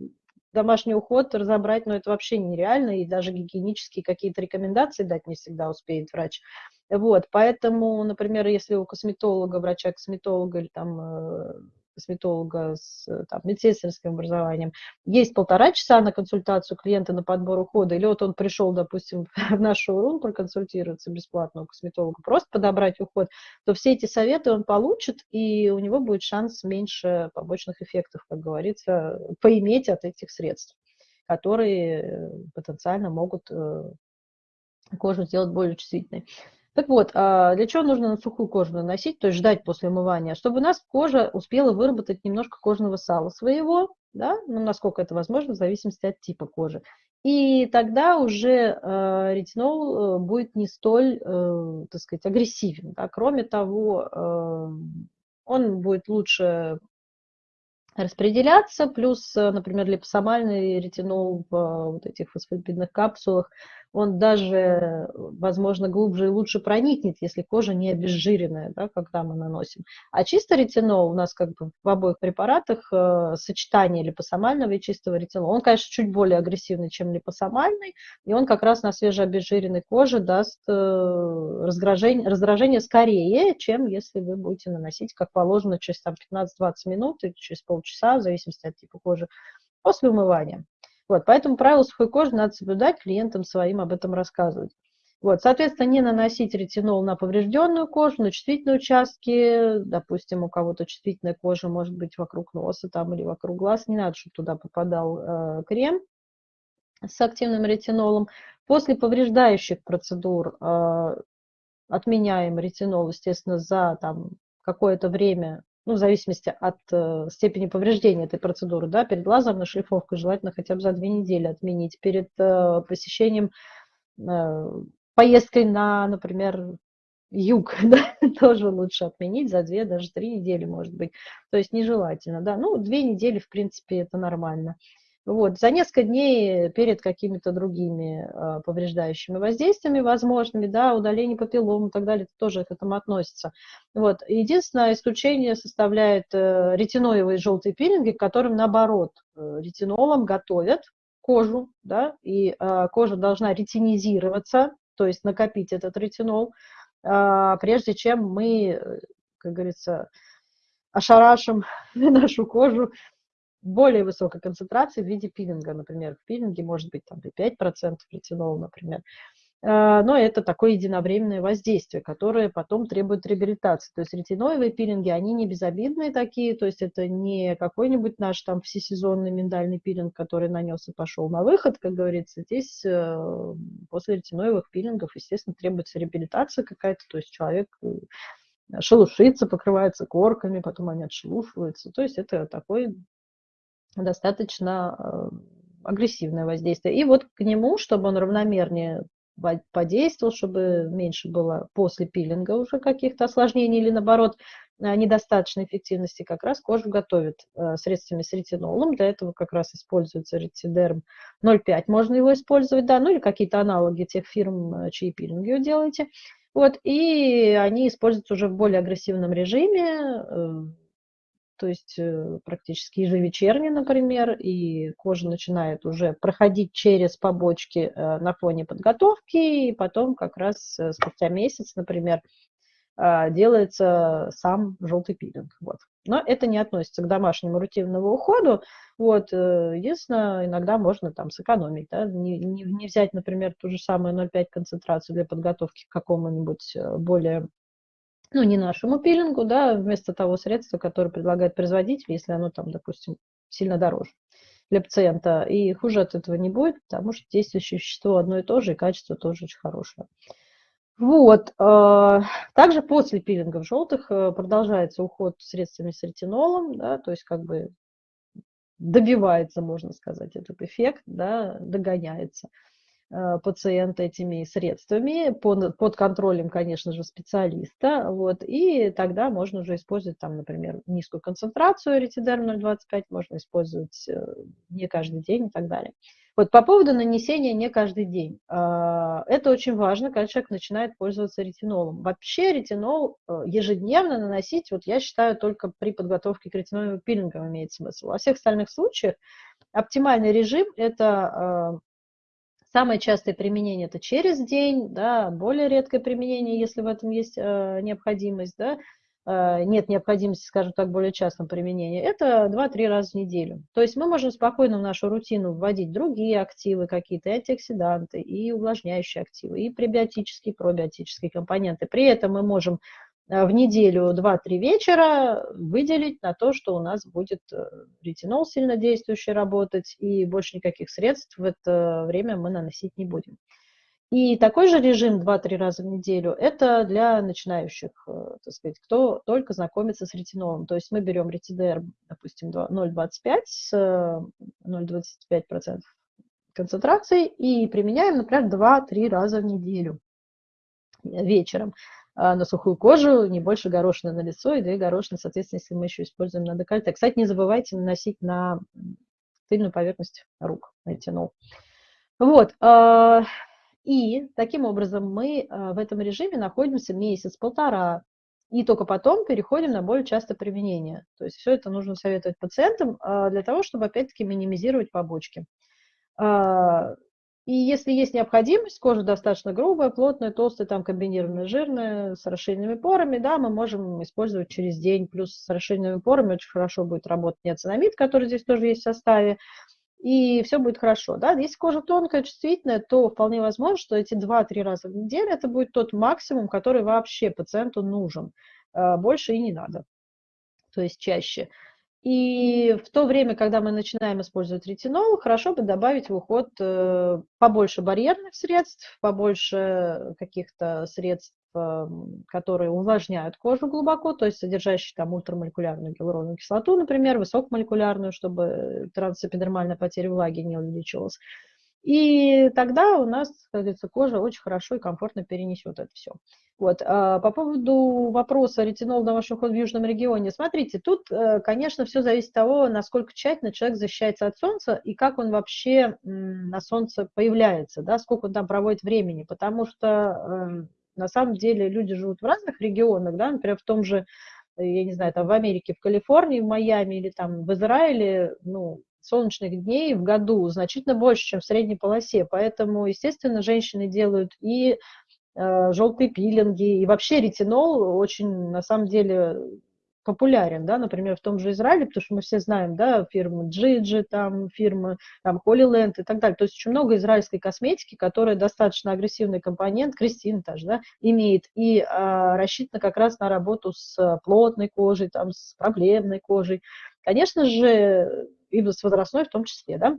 домашний уход разобрать, но это вообще нереально, и даже гигиенические какие-то рекомендации дать не всегда успеет врач. Вот, поэтому, например, если у косметолога, врача-косметолога или там э, косметолога с там, медсестрским образованием, есть полтора часа на консультацию клиента на подбор ухода, или вот он пришел, допустим, в наш шоурум проконсультироваться бесплатно у косметолога, просто подобрать уход, то все эти советы он получит, и у него будет шанс меньше побочных эффектов, как говорится, поиметь от этих средств, которые э, потенциально могут э, кожу сделать более чувствительной. Так вот, а, для чего нужно на сухую кожу наносить, то есть ждать после умывания? Чтобы у нас кожа успела выработать немножко кожного сала своего, да, ну, насколько это возможно, в зависимости от типа кожи. И тогда уже э, ретинол будет не столь, э, так сказать, агрессивен. Да? Кроме того, э, он будет лучше распределяться, плюс, например, липосомальный ретинол в вот этих фосфолипидных капсулах он даже, возможно, глубже и лучше проникнет, если кожа не обезжиренная, да, когда мы наносим. А чистый ретинол у нас как бы в обоих препаратах э, сочетание липосомального и чистого ретинола. Он, конечно, чуть более агрессивный, чем липосомальный, и он как раз на свежеобезжиренной коже даст э, раздражение, раздражение скорее, чем если вы будете наносить, как положено, через 15-20 минут или через полчаса, в зависимости от типа кожи, после умывания. Вот, поэтому правила сухой кожи надо соблюдать, клиентам своим об этом рассказывать. Вот, соответственно, не наносить ретинол на поврежденную кожу, на чувствительные участки, допустим, у кого-то чувствительная кожа может быть вокруг носа там или вокруг глаз, не надо, чтобы туда попадал э, крем с активным ретинолом. После повреждающих процедур э, отменяем ретинол, естественно, за там какое-то время ну, в зависимости от э, степени повреждения этой процедуры, да, перед лазерной шлифовкой желательно хотя бы за две недели отменить, перед э, посещением, э, поездкой на, например, юг, да, тоже лучше отменить за две, даже три недели, может быть, то есть нежелательно, да, ну, две недели, в принципе, это нормально. Вот, за несколько дней перед какими-то другими э, повреждающими воздействиями возможными, да, удаление папиллом и так далее, это тоже к этому относится. Вот. Единственное исключение составляет э, ретиноевые желтые пилинги, которым наоборот э, ретинолом готовят кожу, да, и э, кожа должна ретинизироваться, то есть накопить этот ретинол, а, прежде чем мы, как говорится, ошарашим нашу кожу более высокой концентрации в виде пилинга, например. В пилинге может быть там 5% ретинола, например. А, но это такое единовременное воздействие, которое потом требует реабилитации. То есть ретиноевые пилинги, они не безобидные такие, то есть это не какой-нибудь наш там всесезонный миндальный пилинг, который нанес и пошел на выход, как говорится. Здесь э, после ретиноевых пилингов, естественно, требуется реабилитация какая-то, то есть человек э, шелушится, покрывается корками, потом они отшелушиваются. То есть это такой достаточно э, агрессивное воздействие. И вот к нему, чтобы он равномернее подействовал, чтобы меньше было после пилинга уже каких-то осложнений или наоборот э, недостаточной эффективности, как раз кожу готовят э, средствами с ретинолом. Для этого как раз используется ретидерм 0,5. Можно его использовать, да, ну или какие-то аналоги тех фирм, чьи пилинги вы делаете. Вот, и они используются уже в более агрессивном режиме, то есть э, практически ежевечерне, например, и кожа начинает уже проходить через побочки э, на фоне подготовки, и потом как раз э, спустя месяц, например, а, делается сам желтый пилинг. Вот. Но это не относится к домашнему рутинному уходу. Вот. Единственное, иногда можно там сэкономить. Да? Не, не, не взять, например, ту же самую 0,5 концентрацию для подготовки к какому-нибудь более ну, не нашему пилингу, да, вместо того средства, которое предлагает производитель, если оно там, допустим, сильно дороже для пациента. И хуже от этого не будет, потому что действующее вещество одно и то же, и качество тоже очень хорошее. Вот. Э, также после пилингов желтых э, продолжается уход средствами с ретинолом, да, то есть как бы добивается, можно сказать, этот эффект, да, догоняется. Э, пациента этими средствами под, под контролем, конечно же, специалиста. Вот, и тогда можно уже использовать, там, например, низкую концентрацию ретидерм 0,25, можно использовать э, не каждый день и так далее. Вот по поводу нанесения не каждый день. Э, это очень важно, когда человек начинает пользоваться ретинолом. Вообще ретинол ежедневно наносить, вот я считаю, только при подготовке к ретиноловым пилингам имеет смысл. Во всех остальных случаях оптимальный режим – это Самое частое применение это через день, да, более редкое применение, если в этом есть э, необходимость, да, э, нет необходимости, скажем так, более частном применении, это 2-3 раза в неделю. То есть мы можем спокойно в нашу рутину вводить другие активы какие-то, и антиоксиданты, и увлажняющие активы, и пребиотические, и пробиотические компоненты. При этом мы можем в неделю 2-3 вечера выделить на то, что у нас будет э, ретинол сильно действующий работать, и больше никаких средств в это время мы наносить не будем. И такой же режим 2-3 раза в неделю – это для начинающих, э, так сказать, кто только знакомится с ретинолом. То есть мы берем ретидер, допустим, 0,25 с 0,25% концентрации и применяем, например, 2-3 раза в неделю вечером. А, на сухую кожу, не больше горошины на лицо и две горошины, соответственно, если мы еще используем на декольте. Кстати, не забывайте наносить на тыльную поверхность рук ретинол. Вот. А, и таким образом мы а, в этом режиме находимся месяц-полтора, и только потом переходим на более частое применение. То есть все это нужно советовать пациентам для того, чтобы опять-таки минимизировать побочки. И если есть необходимость, кожа достаточно грубая, плотная, толстая, там комбинированная, жирная, с расширенными порами, да, мы можем использовать через день. Плюс с расширенными порами очень хорошо будет работать неоцинамид, который здесь тоже есть в составе, и все будет хорошо. Да? Если кожа тонкая, чувствительная, то вполне возможно, что эти 2-3 раза в неделю это будет тот максимум, который вообще пациенту нужен. А, больше и не надо, то есть чаще. И в то время, когда мы начинаем использовать ретинол, хорошо бы добавить в уход э, побольше барьерных средств, побольше каких-то средств, эм, которые увлажняют кожу глубоко, то есть содержащие там ультрамолекулярную гиалуроновую кислоту, например, высокомолекулярную, чтобы трансэпидермальная потеря влаги не увеличивалась. И тогда у нас, как кожа очень хорошо и комфортно перенесет это все. Вот. А по поводу вопроса ретинол домашний уход в южном регионе. Смотрите, тут, э, конечно, все зависит от того, насколько тщательно человек защищается от солнца и как он вообще на солнце появляется, да, сколько он там проводит времени. Потому что эм, на самом деле люди живут в разных регионах, да, например, в том же, я не знаю, там в Америке, в Калифорнии, в Майами или там в Израиле, ну, солнечных дней в году значительно больше, чем в средней полосе. Поэтому, естественно, женщины делают и э, желтые пилинги, и вообще ретинол очень, на самом деле, популярен, да, например, в том же Израиле, потому что мы все знаем, да, фирмы Gigi, там, фирмы, там, Land и так далее. То есть очень много израильской косметики, которая достаточно агрессивный компонент, Кристин тоже, да, имеет, и а, рассчитана как раз на работу с плотной кожей, там, с проблемной кожей. Конечно же, и с возрастной в том числе, да.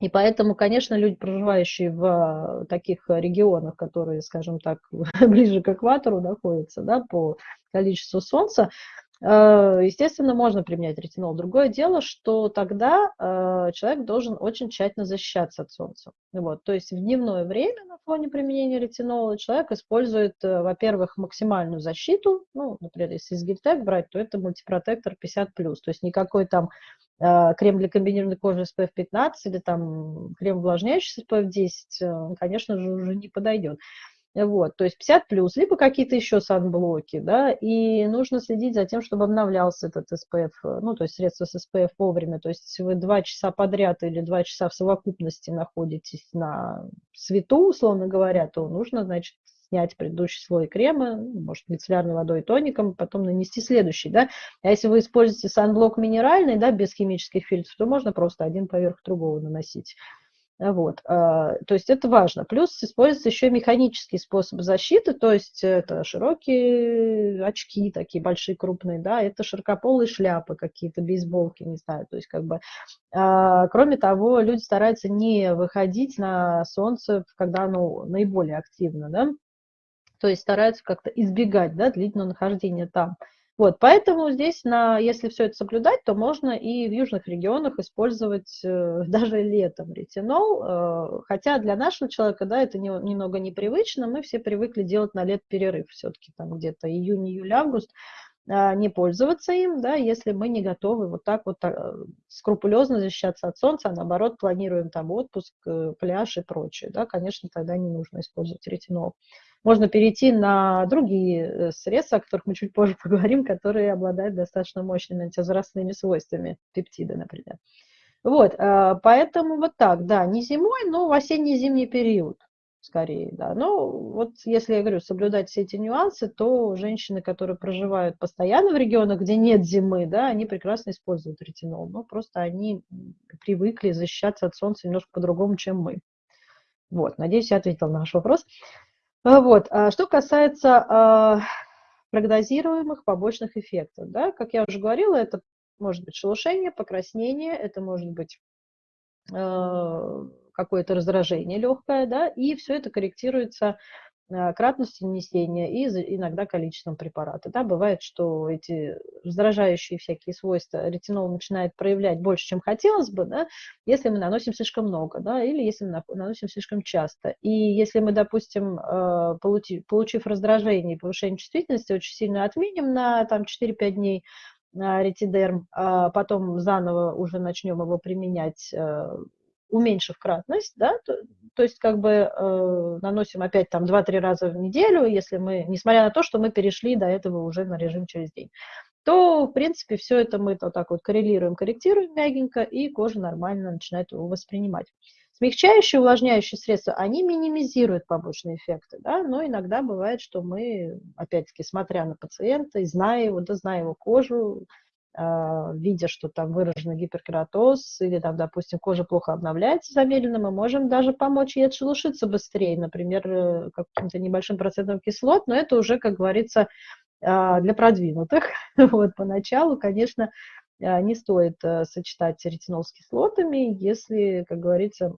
И поэтому, конечно, люди, проживающие в таких регионах, которые, скажем так, ближе к экватору находятся, да, по количеству солнца, Э, естественно, можно применять ретинол. Другое дело, что тогда э, человек должен очень тщательно защищаться от солнца. Вот. То есть в дневное время на фоне применения ретинола человек использует, э, во-первых, максимальную защиту. Ну, например, если из Гильтек брать, то это мультипротектор 50+. То есть никакой там крем для комбинированной кожи SPF 15 или там крем увлажняющий SPF 10, конечно же, уже не подойдет. Вот, то есть 50 плюс, либо какие-то еще санблоки, да, и нужно следить за тем, чтобы обновлялся этот SPF, ну, то есть средство с SPF вовремя, то есть вы два часа подряд или два часа в совокупности находитесь на свету, условно говоря, то нужно, значит, снять предыдущий слой крема, ну, может, мицеллярной водой и тоником, потом нанести следующий, да. А если вы используете санблок минеральный, да, без химических фильтров, то можно просто один поверх другого наносить. Вот, а, то есть это важно. Плюс используются еще механические способы защиты, то есть это широкие очки такие большие, крупные, да, это широкополые шляпы какие-то, бейсболки, не знаю, то есть как бы, а, кроме того, люди стараются не выходить на солнце, когда оно наиболее активно, да, то есть стараются как-то избегать, да, длительного нахождения там. Вот, поэтому здесь, на, если все это соблюдать, то можно и в южных регионах использовать э, даже летом ретинол, э, хотя для нашего человека, да, это не, немного непривычно, мы все привыкли делать на лет перерыв все-таки, там где-то июнь, июль, август, не пользоваться им, да, если мы не готовы вот так вот э, скрупулезно защищаться от солнца, а наоборот планируем там отпуск, э, пляж и прочее, да, конечно, тогда не нужно использовать ретинол можно перейти на другие э, средства, о которых мы чуть позже поговорим, которые обладают достаточно мощными антивозрастными свойствами, пептиды, например. Вот, э, поэтому вот так, да, не зимой, но в осенне-зимний период скорее, да. Но вот если я говорю, соблюдать все эти нюансы, то женщины, которые проживают постоянно в регионах, где нет зимы, да, они прекрасно используют ретинол, но просто они привыкли защищаться от солнца немножко по-другому, чем мы. Вот, надеюсь, я ответила на ваш вопрос. А, вот. А что касается а, прогнозируемых побочных эффектов, да, как я уже говорила, это может быть шелушение, покраснение, это может быть какое-то раздражение легкое, да, и все это корректируется Э, кратностью нанесения и иногда количеством препарата. Да, бывает, что эти раздражающие всякие свойства ретинол начинает проявлять больше, чем хотелось бы, да, если мы наносим слишком много, да, или если мы наносим слишком часто. И если мы, допустим, э, получив, получив раздражение и повышение чувствительности, очень сильно отменим на там, 4-5 дней э, ретидерм, а потом заново уже начнем его применять уменьшив кратность, да, то, то есть как бы э, наносим опять там 2-3 раза в неделю, если мы, несмотря на то, что мы перешли до этого уже на режим через день, то, в принципе, все это мы вот так вот коррелируем, корректируем мягенько, и кожа нормально начинает его воспринимать. Смягчающие, увлажняющие средства, они минимизируют побочные эффекты, да, но иногда бывает, что мы, опять-таки, смотря на пациента, и зная его, да, зная его кожу, видя, что там выраженный гиперкератоз или там, допустим, кожа плохо обновляется замедленно, мы можем даже помочь ей отшелушиться быстрее, например, э, каким-то небольшим процентом кислот, но это уже, как говорится, а, для продвинутых. Вот, поначалу, конечно, а, не стоит э, сочетать ретинол с кислотами, если, как говорится,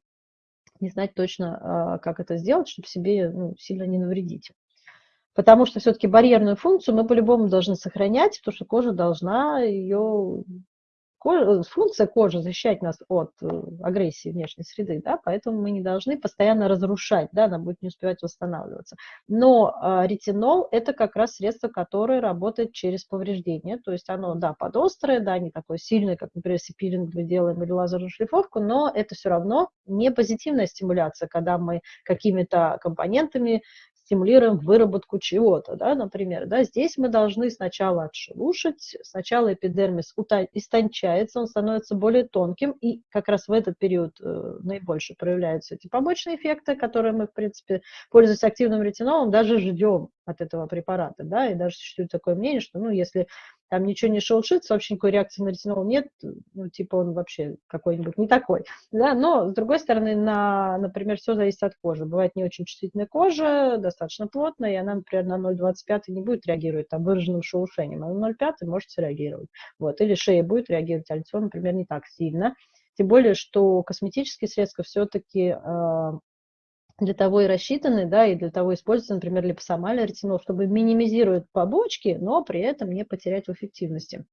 не знать точно, как это сделать, чтобы себе ну, сильно не навредить. Потому что все-таки барьерную функцию мы по-любому должны сохранять, потому что кожа должна ее... Кожа, функция кожи защищать нас от э, агрессии внешней среды, да, поэтому мы не должны постоянно разрушать, да, она будет не успевать восстанавливаться. Но э, ретинол – это как раз средство, которое работает через повреждение, то есть оно, да, подострое, да, не такое сильное, как, например, если пилинг мы делаем или лазерную шлифовку, но это все равно не позитивная стимуляция, когда мы какими-то компонентами стимулируем выработку чего-то, да, например, да, здесь мы должны сначала отшелушить, сначала эпидермис истончается, он становится более тонким, и как раз в этот период э, наибольше проявляются эти побочные эффекты, которые мы, в принципе, пользуясь активным ретинолом, даже ждем от этого препарата, да, и даже существует такое мнение, что, ну, если там ничего не шелушится, вообще никакой реакции на ретинол нет, ну, типа он вообще какой-нибудь не такой, да, но, с другой стороны, на, например, все зависит от кожи. Бывает не очень чувствительная кожа, достаточно плотная, и она, например, на 0,25 не будет реагировать там выраженным шелушением, а на 0,5 может среагировать, вот, или шея будет реагировать, а лицо, например, не так сильно, тем более, что косметические средства все-таки а, для того и рассчитаны, да, и для того используется, например, липосомальный ретинол, чтобы минимизировать побочки, но при этом не потерять в эффективности.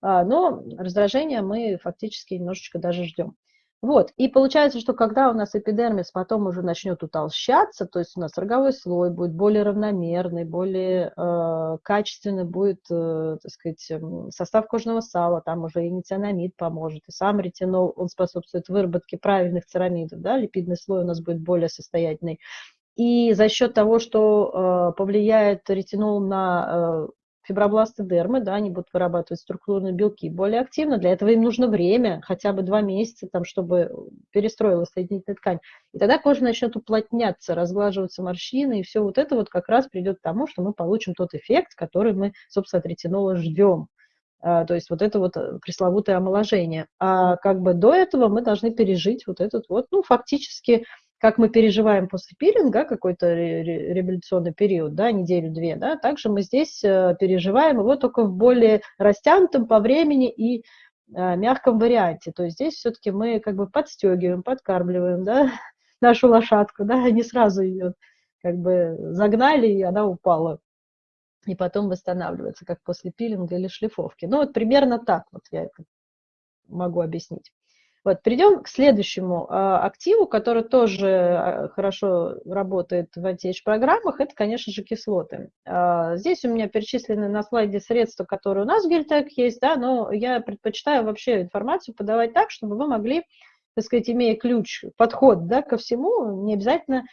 А, но раздражение мы фактически немножечко даже ждем. Вот, и получается, что когда у нас эпидермис потом уже начнет утолщаться, то есть у нас роговой слой будет более равномерный, более э, качественный будет, э, так сказать, эм, состав кожного сала, там уже и ницианамид поможет, и сам ретинол, он способствует выработке правильных церамидов, да, липидный слой у нас будет более состоятельный. И за счет того, что э, повлияет ретинол на э, фибробласты дермы, да, они будут вырабатывать структурные белки более активно. Для этого им нужно время, хотя бы два месяца, там, чтобы перестроилась соединительная ткань. И тогда кожа начнет уплотняться, разглаживаться морщины, и все вот это вот как раз придет к тому, что мы получим тот эффект, который мы, собственно, от ретинола ждем. А, то есть вот это вот э, пресловутое омоложение. А как бы до этого мы должны пережить вот этот вот, ну, фактически как мы переживаем после пилинга какой-то революционный период, да, неделю-две, да, также мы здесь э, переживаем его только в более растянутом по времени и э, мягком варианте. То есть здесь все-таки мы как бы подстегиваем, подкармливаем, да, нашу лошадку, да, не сразу ее как бы загнали, и она упала. И потом восстанавливается, как после пилинга или шлифовки. Ну, вот примерно так вот я это могу объяснить. Вот, перейдем к следующему э, активу, который тоже э, хорошо работает в антиэйдж-программах, это, конечно же, кислоты. Э, здесь у меня перечислены на слайде средства, которые у нас в Гельтек есть, да, но я предпочитаю вообще информацию подавать так, чтобы вы могли, так сказать, имея ключ, подход да, ко всему, не обязательно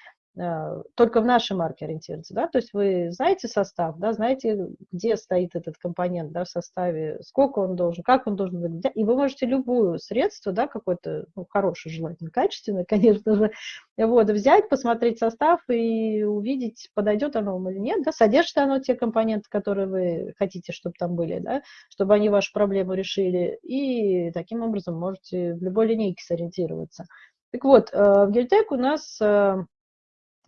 только в нашей марке ориентироваться, да, то есть вы знаете состав, да, знаете, где стоит этот компонент, да, в составе, сколько он должен, как он должен выглядеть, и вы можете любую средство, да, какое-то, ну, хорошее, желательно, качественное, конечно же, вот, взять, посмотреть состав и увидеть, подойдет оно вам или нет, да, содержит оно те компоненты, которые вы хотите, чтобы там были, да, чтобы они вашу проблему решили, и таким образом можете в любой линейке сориентироваться. Так вот, э, в Гельтек у нас э, Э,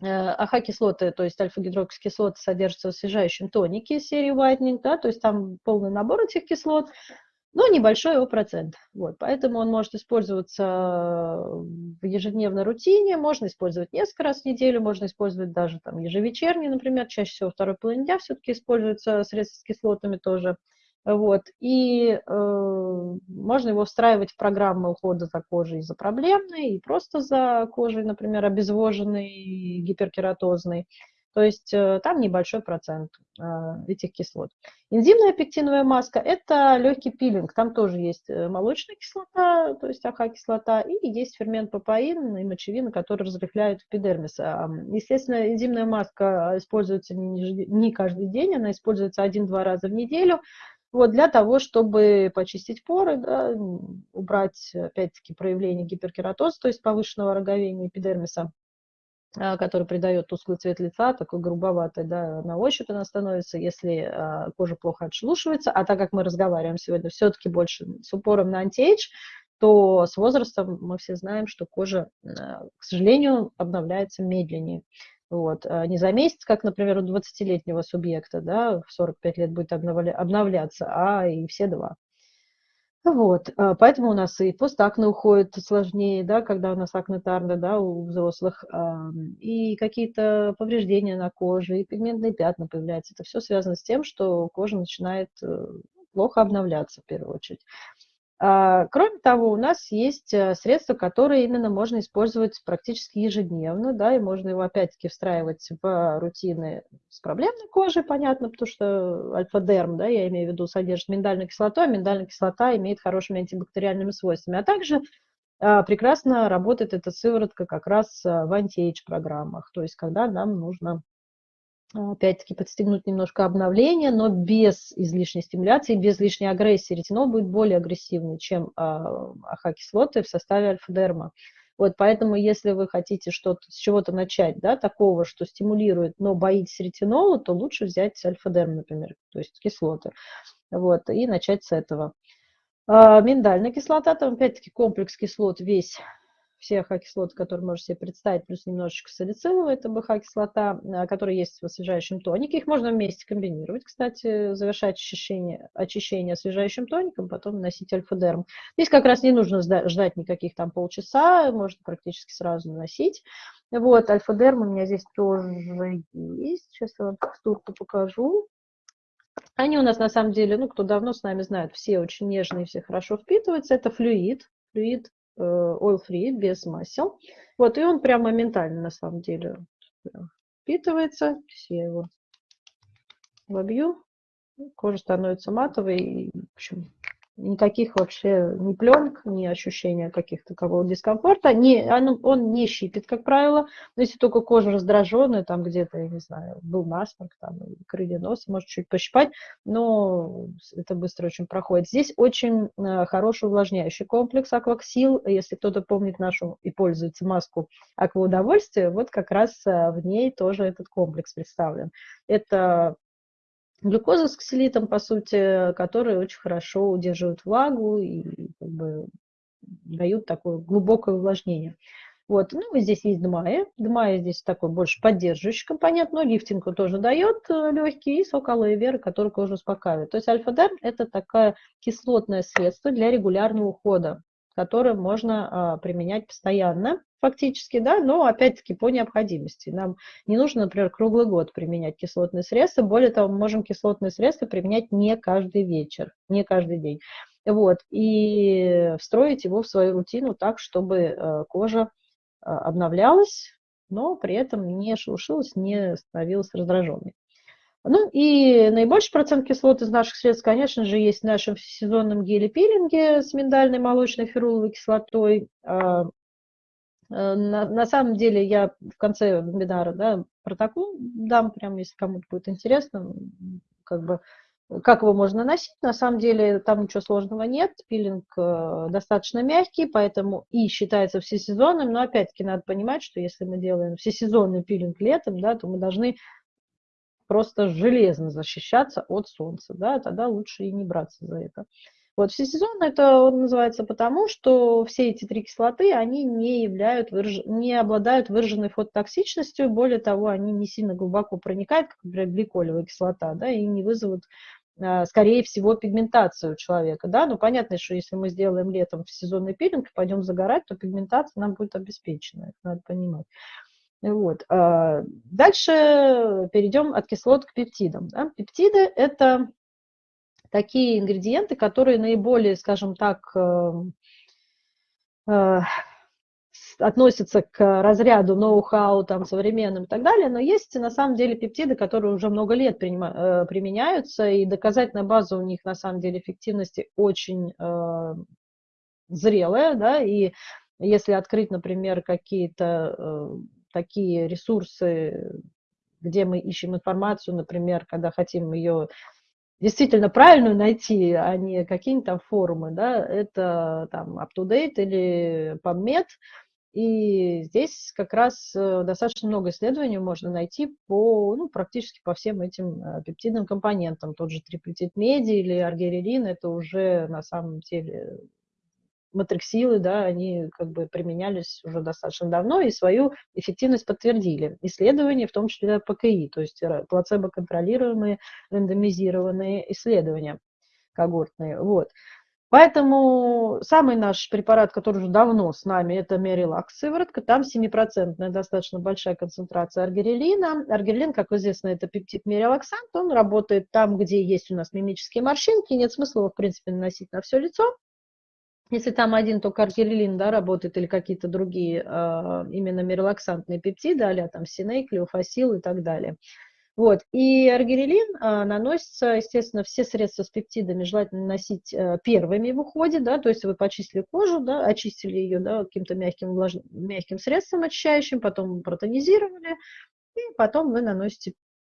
АХ-кислоты, то есть альфа-гидроксикислоты содержатся в освежающем тонике серии Whitening, да, то есть там полный набор этих кислот, но небольшой его процент. Вот, поэтому он может использоваться в ежедневной рутине, можно использовать несколько раз в неделю, можно использовать даже там ежевечерний, например, чаще всего второй половине дня все-таки используются средства с кислотами тоже. Вот. И э, можно его встраивать в программы ухода за кожей за проблемной и просто за кожей, например, обезвоженной, гиперкератозной. То есть э, там небольшой процент э, этих кислот. Энзимная пектиновая маска – это легкий пилинг. Там тоже есть э, молочная кислота, то есть АХ-кислота, и есть фермент папаин и мочевина, который разрыхляют эпидермис. Естественно, энзимная маска используется не, не каждый день, она используется один-два раза в неделю. Вот, для того, чтобы почистить поры, да, убрать, опять-таки, проявление гиперкератоза, то есть повышенного роговения эпидермиса, а, который придает тусклый цвет лица, такой грубоватый, да, на ощупь она становится, если а, кожа плохо отшелушивается, а так как мы разговариваем сегодня все-таки больше с упором на антиэйдж, то с возрастом мы все знаем, что кожа, а, к сожалению, обновляется медленнее. Вот. А не за месяц, как, например, у 20-летнего субъекта, да, в 45 лет будет обновляться, а и все два. Вот, а, поэтому у нас и постакне уходит сложнее, да, когда у нас акне тарда, да, у взрослых, и какие-то повреждения на коже, и пигментные пятна появляются. Это все связано с тем, что кожа начинает э, плохо обновляться в первую очередь. А, кроме того, у нас есть э, средства, которые именно можно использовать практически ежедневно, да, и можно его опять-таки встраивать в рутины с проблемной кожей, понятно, потому что альфа-дерм, да, я имею в виду, содержит миндальную кислоту, а миндальная кислота имеет хорошими антибактериальными свойствами, а также а, прекрасно работает эта сыворотка как раз э, в антиэйдж программах, то есть когда нам нужно опять-таки подстегнуть немножко обновление, но без излишней стимуляции, без лишней агрессии. Ретинол будет более агрессивный, чем а, АХ-кислоты в составе альфа-дерма. Вот поэтому, если вы хотите что-то с чего-то начать, да, такого, что стимулирует, но боитесь ретинола, то лучше взять альфа-дерм, например, то есть кислоты, вот, и начать с этого. А, миндальная кислота, там опять-таки комплекс кислот весь все АХ-кислоты, которые можете себе представить, плюс немножечко салициловая, это БХ-кислота, а, которая есть в освежающем тонике. Их можно вместе комбинировать, кстати, завершать очищение, очищение освежающим тоником, потом наносить альфа-дерм. Здесь как раз не нужно ждать никаких там полчаса, можно практически сразу наносить. Вот, альфа-дерм у меня здесь тоже есть. Сейчас я вам текстурку покажу. Они у нас на самом деле, ну, кто давно с нами знает, все очень нежные, все хорошо впитываются. Это флюид, флюид oil-free, без масел. Вот, и он прям моментально, на самом деле, впитывается. Я его вобью. Кожа становится матовой. И, в общем, никаких вообще ни пленок, ни ощущения каких-то такого дискомфорта. Не, он, он не щипит, как правило, но если только кожа раздраженная, там где-то, я не знаю, был насморк, там, крылья носа, может чуть пощипать, но это быстро очень проходит. Здесь очень э, хороший увлажняющий комплекс Акваксил. Если кто-то помнит нашу и пользуется маску Акваудовольствие, вот как раз э, в ней тоже этот комплекс представлен. Это глюкоза с ксилитом, по сути, которые очень хорошо удерживают влагу и как бы, дают такое глубокое увлажнение. Вот, ну, здесь есть дмая. Дмая здесь такой больше поддерживающий компонент, но лифтинг тоже дает э, легкий, и сок алоэ веры, который кожу успокаивает. То есть альфа-дерм – это такое кислотное средство для регулярного ухода которые можно а, применять постоянно фактически, да, но опять-таки по необходимости. Нам не нужно, например, круглый год применять кислотные средства, более того, мы можем кислотные средства применять не каждый вечер, не каждый день. Вот, и встроить его в свою рутину так, чтобы э, кожа а, обновлялась, но при этом не шелушилась, не становилась раздраженной. Ну и наибольший процент кислот из наших средств, конечно же, есть в нашем сезонном геле-пилинге с миндальной молочной феруловой кислотой. Э, на, на самом деле я в конце вебинара да, протокол дам, прям если кому-то будет интересно, как бы как его можно носить. На самом деле там ничего сложного нет. Пилинг э, достаточно мягкий, поэтому и считается всесезонным. Но опять-таки надо понимать, что если мы делаем всесезонный пилинг летом, да, то мы должны просто железно защищаться от солнца, да, тогда лучше и не браться за это. Вот всесезонно это называется потому, что все эти три кислоты, они не, являют, не обладают выраженной фототоксичностью, более того, они не сильно глубоко проникают, как, например, гликолевая кислота, да, и не вызовут, а, скорее всего, пигментацию у человека, да, ну, понятно, что если мы сделаем летом сезонный пилинг и пойдем загорать, то пигментация нам будет обеспечена, это надо понимать. Вот. А, дальше перейдем от кислот к пептидам. Да? Пептиды – это такие ингредиенты, которые наиболее, скажем так, эм, э, относятся к разряду ноу-хау, там, современным и так далее, но есть на самом деле пептиды, которые уже много лет э, применяются, и доказательная база у них на самом деле эффективности очень э, зрелая, да, и если открыть, например, какие-то э, такие ресурсы, где мы ищем информацию, например, когда хотим ее действительно правильную найти, а не какие-нибудь там форумы, да, это там UpToDate или PubMed, и здесь как раз э, достаточно много исследований можно найти по, ну, практически по всем этим э, пептидным компонентам. Тот же триплетид меди или аргирелин, это уже на самом деле матриксилы, да, они как бы применялись уже достаточно давно и свою эффективность подтвердили. Исследования, в том числе ПКИ, то есть плацебо-контролируемые, рандомизированные исследования когортные. Вот. Поэтому самый наш препарат, который уже давно с нами, это Мерилакс сыворотка. Там 7% достаточно большая концентрация аргирелина. Аргирелин, как известно, это пептид мерилаксант. Он работает там, где есть у нас мимические морщинки. Нет смысла его, в принципе, наносить на все лицо. Если там один только аргирелин да, работает или какие-то другие э, именно мирелаксантные пептиды, а там синей, клеофасил и так далее. Вот. И аргирелин э, наносится, естественно, все средства с пептидами желательно наносить э, первыми в уходе, да, то есть вы почистили кожу, да, очистили ее да, каким-то мягким, влаж... мягким средством очищающим, потом протонизировали, и потом вы наносите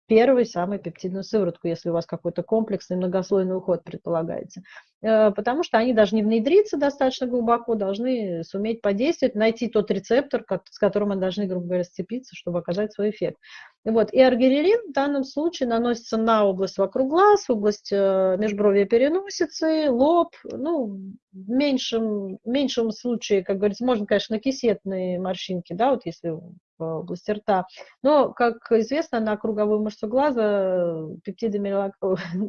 первую самую пептидную сыворотку, если у вас какой-то комплексный многослойный уход предполагается. Э, потому что они должны внедриться достаточно глубоко, должны суметь подействовать, найти тот рецептор, с которым они должны, грубо говоря, сцепиться, чтобы оказать свой эффект. Вот. И аргирелин в данном случае наносится на область вокруг глаз, область э, межбровья переносицы, лоб, ну, в меньшем, в меньшем случае, как говорится, можно, конечно, на кисетные морщинки, да, вот если в области рта. Но, как известно, на круговую мышцу глаза пептиды мелак...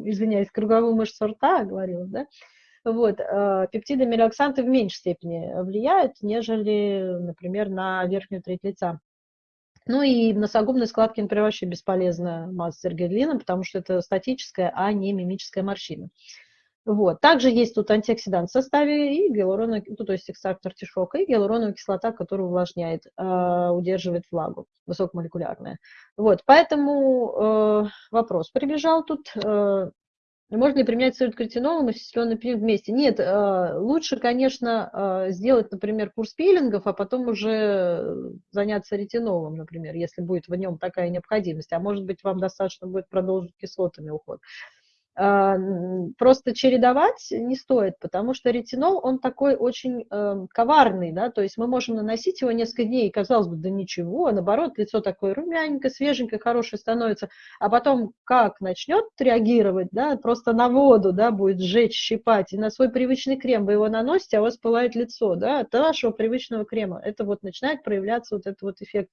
извиняюсь, круговую мышцу рта, говорила, да, вот, э, пептиды мелаксанты в меньшей степени влияют, нежели, например, на верхнюю треть лица. Ну и носогубные складки, например, вообще бесполезно мазать эргерлином, потому что это статическая, а не мимическая морщина. Вот. Также есть тут антиоксидант в составе и гиалуроновая, ну, то есть экстракт артишока и гиалуроновая кислота, которая увлажняет, э, удерживает влагу, высокомолекулярная. Вот. Поэтому э, вопрос прибежал тут. Э, можно ли применять сыворотку ретинолом и сесленный пилинг вместе? Нет, э, лучше, конечно, э, сделать, например, курс пилингов, а потом уже заняться ретинолом, например, если будет в нем такая необходимость. А может быть, вам достаточно будет продолжить кислотами уход. А, просто чередовать не стоит, потому что ретинол, он такой очень э, коварный, да, то есть мы можем наносить его несколько дней, и казалось бы, да ничего, а наоборот, лицо такое румяненькое, свеженькое, хорошее становится, а потом как начнет реагировать, да, просто на воду, да, будет сжечь, щипать, и на свой привычный крем вы его наносите, а у вас пылает лицо, да, от вашего привычного крема, это вот начинает проявляться вот этот вот эффект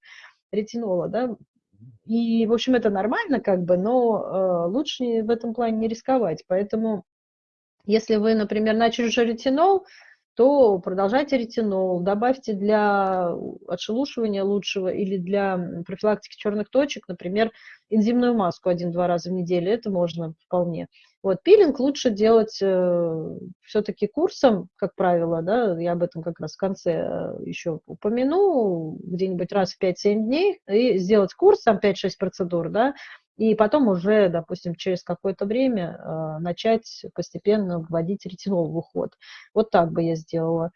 ретинола, да, и, в общем, это нормально, как бы, но э, лучше в этом плане не рисковать. Поэтому, если вы, например, начали уже ретинол, то продолжайте ретинол, добавьте для отшелушивания лучшего или для профилактики черных точек, например, энзимную маску один-два раза в неделю, это можно вполне. Вот, пилинг лучше делать э, все-таки курсом, как правило, да, я об этом как раз в конце э, еще упомяну, где-нибудь раз в 5-7 дней, и сделать курс, там 5-6 процедур, да, и потом уже, допустим, через какое-то время э, начать постепенно вводить ретинол в уход. Вот так бы я сделала.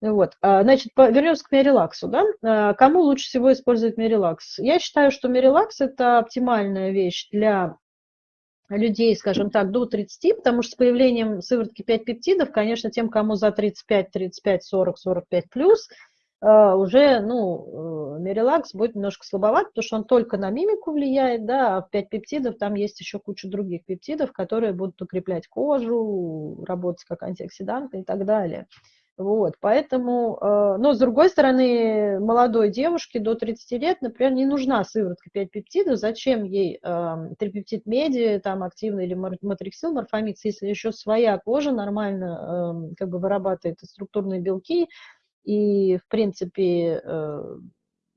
Вот. А, значит, вернемся к Мерилаксу. Да? А, кому лучше всего использовать Мерилакс? Я считаю, что Мерилакс – это оптимальная вещь для людей, скажем так, до 30, потому что с появлением сыворотки 5 пептидов, конечно, тем, кому за 35, 35, 40, 45 плюс, уже, ну, Мерилакс будет немножко слабоват, потому что он только на мимику влияет, да, а в 5 пептидов там есть еще куча других пептидов, которые будут укреплять кожу, работать как антиоксиданты и так далее. Вот, поэтому, э, но с другой стороны, молодой девушке до 30 лет, например, не нужна сыворотка 5 пептидов, зачем ей э, трипептид меди, там активный или матриксил, морфомикс, если еще своя кожа нормально э, как бы вырабатывает структурные белки, и, в принципе, э,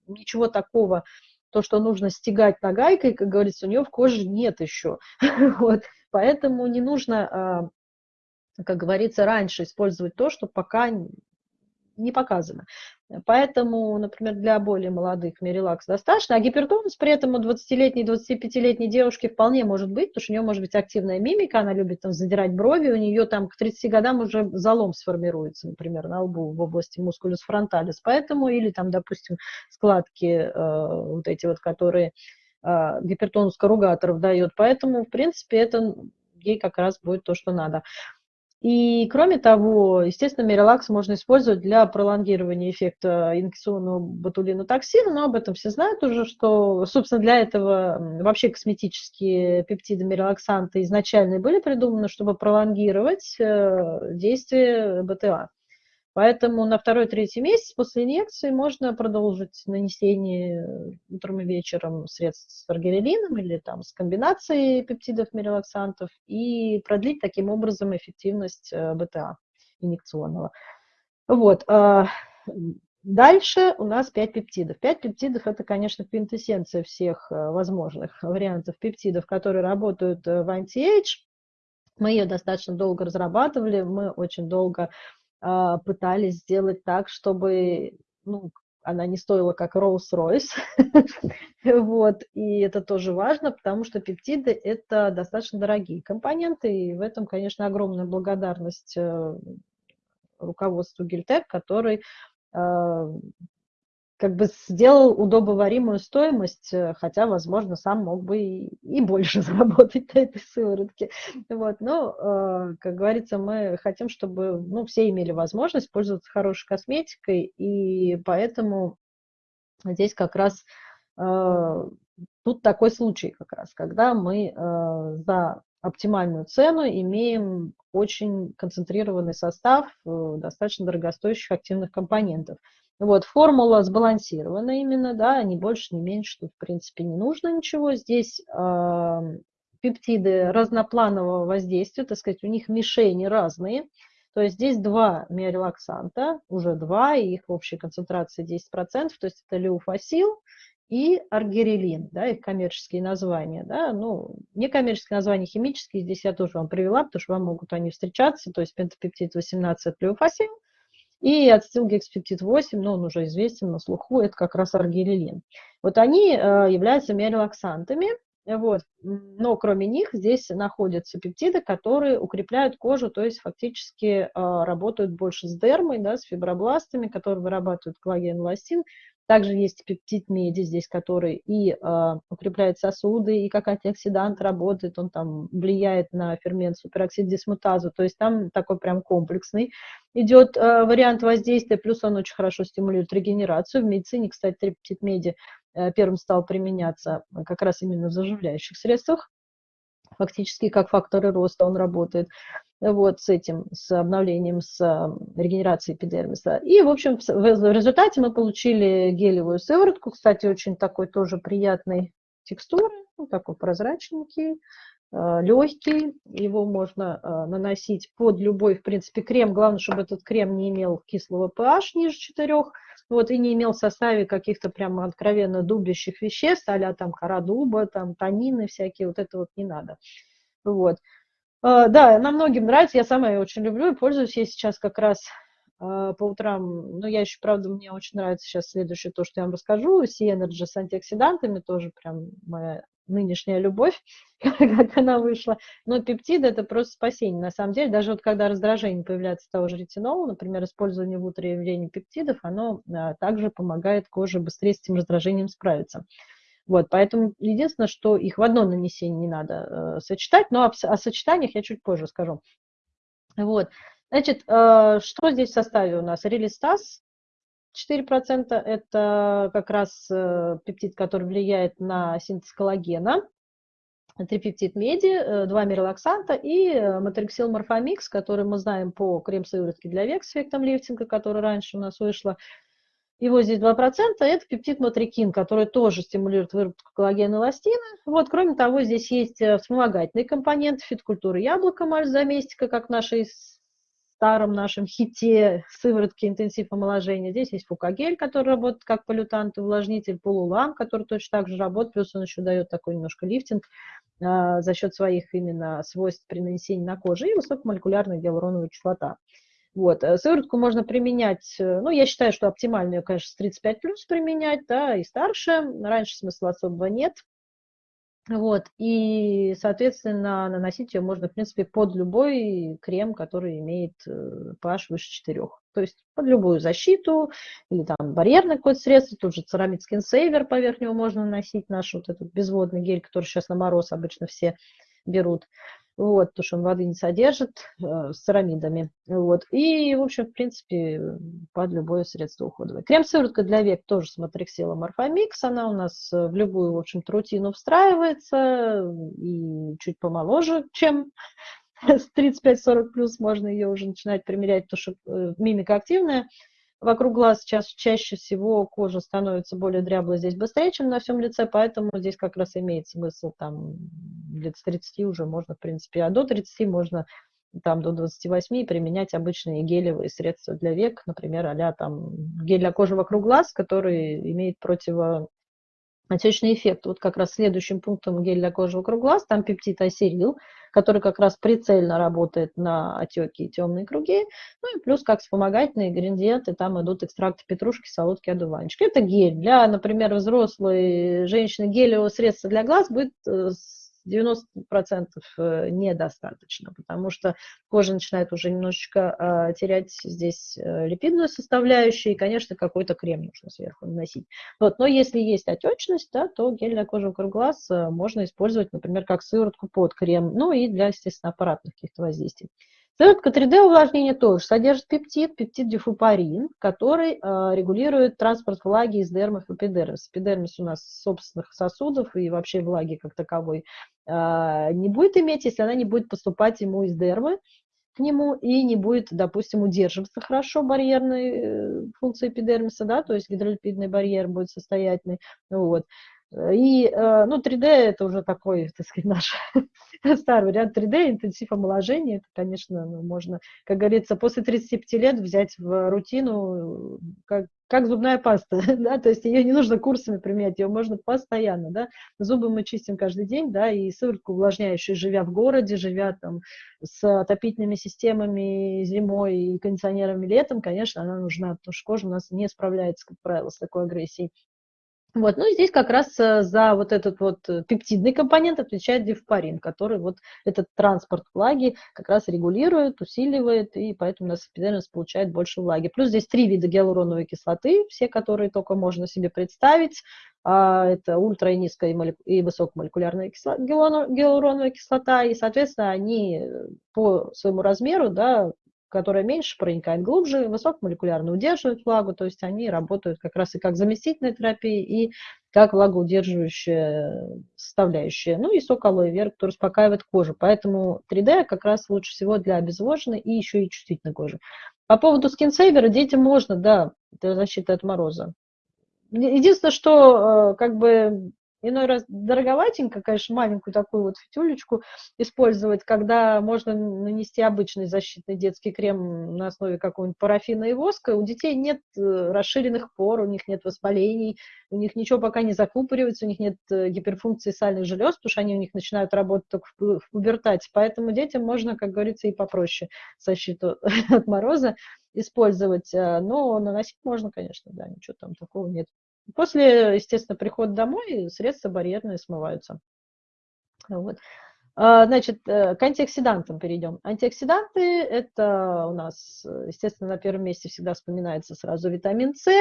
ничего такого, то, что нужно стегать нагайкой, как говорится, у нее в коже нет еще. вот. Поэтому не нужно как говорится, раньше использовать то, что пока не показано. Поэтому, например, для более молодых мерилакс достаточно, а гипертонус при этом у 20-летней, 25-летней девушки вполне может быть, потому что у нее может быть активная мимика, она любит там задирать брови, у нее там к 30 годам уже залом сформируется, например, на лбу в области мускулюс фронталис, поэтому, или там, допустим, складки э, вот эти вот, которые э, гипертонус корругаторов дает, поэтому, в принципе, это ей как раз будет то, что надо. И кроме того, естественно, Мирелакс можно использовать для пролонгирования эффекта инъекционного ботулинотоксина, но об этом все знают уже, что, собственно, для этого вообще косметические пептиды мирелаксанты изначально были придуманы, чтобы пролонгировать э, действие БТА. Поэтому на второй-третий месяц после инъекции можно продолжить нанесение утром и вечером средств с аргирелином или там с комбинацией пептидов мирелаксантов и продлить таким образом эффективность э, БТА инъекционного. Вот. А, дальше у нас 5 пептидов. 5 пептидов – это, конечно, квинтэссенция всех э, возможных вариантов пептидов, которые работают э, в anti-age. Мы ее достаточно долго разрабатывали, мы очень долго пытались сделать так, чтобы ну, она не стоила как Rolls-Royce. вот. И это тоже важно, потому что пептиды – это достаточно дорогие компоненты, и в этом, конечно, огромная благодарность э, руководству Гильтек, который э, как бы сделал удобоваримую стоимость, э, хотя, возможно, сам мог бы и, и больше заработать на этой сыворотке. Вот. Но, э, как говорится, мы хотим, чтобы ну, все имели возможность пользоваться хорошей косметикой, и поэтому здесь как раз э, тут такой случай как раз, когда мы за оптимальную цену имеем очень концентрированный состав достаточно дорогостоящих активных компонентов. Вот, формула сбалансирована именно, да, ни больше, ни меньше, тут, в принципе, не нужно ничего. Здесь э, пептиды разнопланового воздействия, так сказать, у них мишени разные. То есть здесь два миорелаксанта, уже два, и их в общей концентрации 10%, то есть это леуфасил и аргирелин, да, их коммерческие названия, да, ну, некоммерческие названия химические, здесь я тоже вам привела, потому что вам могут они встречаться, то есть пентапептид 18 леуфасил, и ацетилгекспептид 8, но он уже известен на слуху, это как раз аргирелин. Вот они э, являются миорелаксантами, вот. Но кроме них здесь находятся пептиды, которые укрепляют кожу, то есть фактически э, работают больше с дермой, да, с фибробластами, которые вырабатывают коллаген, эластин, также есть пептид меди здесь, который и э, укрепляет сосуды, и как антиоксидант работает, он там влияет на фермент супероксид дисмутазу, то есть там такой прям комплексный идет э, вариант воздействия, плюс он очень хорошо стимулирует регенерацию. В медицине, кстати, пептид меди э, первым стал применяться как раз именно в заживляющих средствах, фактически как факторы роста он работает вот с этим, с обновлением, с регенерацией эпидермиса. И, в общем, в результате мы получили гелевую сыворотку, кстати, очень такой тоже приятной текстуры, ну, такой прозрачненький, э, легкий, его можно э, наносить под любой, в принципе, крем, главное, чтобы этот крем не имел кислого pH ниже 4, вот, и не имел в составе каких-то прям откровенно дубящих веществ, а там кора дуба, там танины всякие, вот это вот не надо. Вот. А, да, она многим нравится, я сама ее очень люблю и пользуюсь ей сейчас как раз а, по утрам. Ну, я еще, правда, мне очень нравится сейчас следующее, то, что я вам расскажу. Sea-Energy с антиоксидантами, тоже прям моя нынешняя любовь, как она вышла. Но пептиды – это просто спасение. На самом деле, даже вот когда раздражение появляется того же ретинола, например, использование в утре и пептидов, оно а, также помогает коже быстрее с этим раздражением справиться. Вот, поэтому единственное, что их в одно нанесение не надо э, сочетать, но о, о сочетаниях я чуть позже скажу. Вот, значит, э, что здесь в составе у нас? Релистаз 4% это как раз э, пептид, который влияет на синтез коллагена, трипептид меди, два миролаксанта и матриксил морфомикс, который мы знаем по крем-сыворотке для век с эффектом лифтинга, который раньше у нас вышла. Его здесь 2%, это пептид матрикин, который тоже стимулирует выработку коллагена и эластина. Вот, кроме того, здесь есть э, вспомогательные компоненты фиткультуры яблока, мальзаместика, как в нашей старом нашем хите сыворотки интенсив омоложения. Здесь есть фукагель, который работает как полютант увлажнитель, полулам, который точно так же работает, плюс он еще дает такой немножко лифтинг э, за счет своих именно свойств при нанесении на коже, и высокомолекулярная гиалуроновая кислота. Вот. Э, сыворотку можно применять, э, ну, я считаю, что оптимально ее, конечно, с 35 плюс применять, да, и старше. Раньше смысла особого нет. Вот, и, соответственно, наносить ее можно, в принципе, под любой крем, который имеет pH э, выше 4. То есть под любую защиту или там барьерное какое-то средство, тут же церамид Skin Saver поверх него можно наносить, наш вот этот безводный гель, который сейчас на мороз обычно все берут вот, потому что он воды не содержит, э, с церамидами, вот, и, в общем, в принципе, под любое средство уходовое. Крем-сыворотка для век тоже с матриксилом морфомикс, она у нас э, в любую, в общем рутину встраивается, и чуть помоложе, чем с 35-40 плюс можно ее уже начинать примерять, потому что э, мимика активная, вокруг глаз сейчас чаще всего кожа становится более дряблой здесь быстрее, чем на всем лице, поэтому здесь как раз имеет смысл там лет с 30 уже можно, в принципе, а до 30 можно там до 28 применять обычные гелевые средства для век, например, а там гель для кожи вокруг глаз, который имеет противо отечный эффект. Вот как раз следующим пунктом гель для кожи вокруг глаз, там пептид асерил, который как раз прицельно работает на отеки и темные круги. Ну и плюс как вспомогательные ингредиенты, там идут экстракты петрушки, солодки, одуванчик. Это гель. Для, например, взрослой женщины гелевого средства для глаз будет э, 90% э, недостаточно, потому что кожа начинает уже немножечко э, терять здесь э, липидную составляющую, и, конечно, какой-то крем нужно сверху наносить. Вот, но если есть отечность, да, то гель для кожи вокруг глаз можно использовать, например, как сыворотку под крем, ну и для, естественно, аппаратных каких-то воздействий. Сыворотка 3D увлажнения тоже содержит пептид, пептид дифупарин, который э, регулирует транспорт влаги из дермов в эпидермис. Эпидермис у нас собственных сосудов и вообще влаги как таковой э, не будет иметь, если она не будет поступать ему из дермы к нему и не будет, допустим, удерживаться хорошо барьерной э, функции эпидермиса, да, то есть гидролипидный барьер будет состоятельный. Вот. И, э, ну, 3D это уже такой, так сказать, наш старый вариант 3D, интенсив омоложения, это, конечно, ну, можно, как говорится, после 35 лет взять в рутину, как, как зубная паста, да, то есть ее не нужно курсами применять, ее можно постоянно, да, зубы мы чистим каждый день, да, и сыворотку увлажняющую, живя в городе, живя там с отопительными системами зимой и кондиционерами летом, конечно, она нужна, потому что кожа у нас не справляется, как правило, с такой агрессией. Вот, ну здесь как раз э, за вот этот вот э, пептидный компонент отвечает дифпарин, который вот этот транспорт влаги как раз регулирует, усиливает, и поэтому у нас эпидермис получает больше влаги. Плюс здесь три вида гиалуроновой кислоты, все, которые только можно себе представить. А, это ультра и низкая и высокомолекулярная кислота, гиалуроновая кислота, и, соответственно, они э, по своему размеру, да, которая меньше проникает глубже, высокомолекулярно удерживает влагу, то есть они работают как раз и как заместительная терапия, и как влагоудерживающая составляющая. Ну и сок алоэ вера, который успокаивает кожу. Поэтому 3D как раз лучше всего для обезвоженной и еще и чувствительной кожи. По поводу скинсейвера детям можно, да, для защиты от мороза. Единственное, что э, как бы Иной раз дороговатенько, конечно, маленькую такую вот фитюлечку использовать, когда можно нанести обычный защитный детский крем на основе какого-нибудь парафина и воска. У детей нет э, расширенных пор, у них нет воспалений, у них ничего пока не закупоривается, у них нет э, гиперфункции сальных желез, потому что они у них начинают работать только в пубертате. Поэтому детям можно, как говорится, и попроще защиту от мороза использовать. Э, но наносить можно, конечно, да, ничего там такого нет. После, естественно, прихода домой средства барьерные смываются. Вот. А, значит, э, к антиоксидантам перейдем. Антиоксиданты – это у нас, естественно, на первом месте всегда вспоминается сразу витамин С,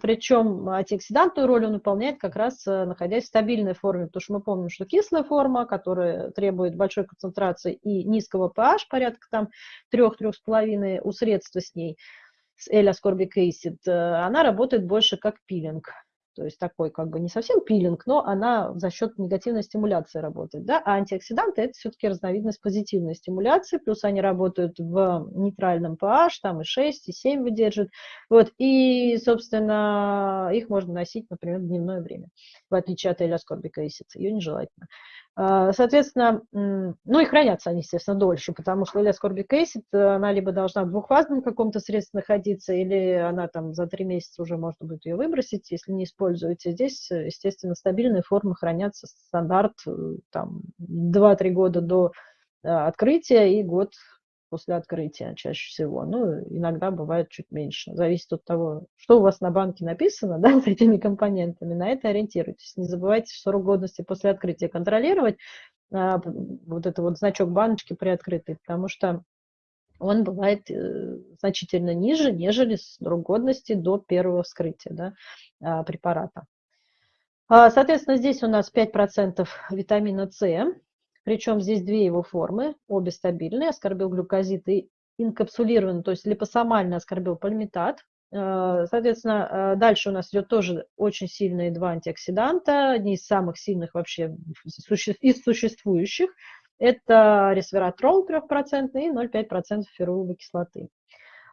причем антиоксидантную роль он выполняет как раз э, находясь в стабильной форме, потому что мы помним, что кислая форма, которая требует большой концентрации и низкого pH, порядка там 3-3,5 у средства с ней, с acid, э, она работает больше как пилинг то есть такой как бы не совсем пилинг, но она за счет негативной стимуляции работает, да, а антиоксиданты это все-таки разновидность позитивной стимуляции, плюс они работают в нейтральном pH, там и 6, и 7 выдерживают, вот, и, собственно, их можно носить, например, в дневное время, в отличие от элеоскорбика ее нежелательно. А, соответственно, ну и хранятся они, естественно, дольше, потому что для Ascorbic Acid она либо должна в двухфазном каком-то средстве находиться, или она там за три месяца уже можно будет ее выбросить, если не используете. Здесь, естественно, стабильные формы хранятся стандарт э, там 2-3 года до открытия и год после открытия чаще всего. Ну, иногда бывает чуть меньше. Зависит от того, что у вас на банке написано, да, с этими компонентами. На это ориентируйтесь. Не забывайте срок годности после открытия контролировать. А, вот это вот значок баночки приоткрытый, потому что он бывает э, значительно ниже, нежели срок годности до первого вскрытия да, а, препарата. А, соответственно, здесь у нас 5% витамина С, причем здесь две его формы, обе стабильные, аскорбилглюкозид и инкапсулированный, то есть липосомальный аскорбилпальмитат. Э, соответственно, э, дальше у нас идет тоже очень сильные два антиоксиданта, одни из самых сильных вообще из существующих. Это ресвератрол 3% и 0,5% феруловой кислоты.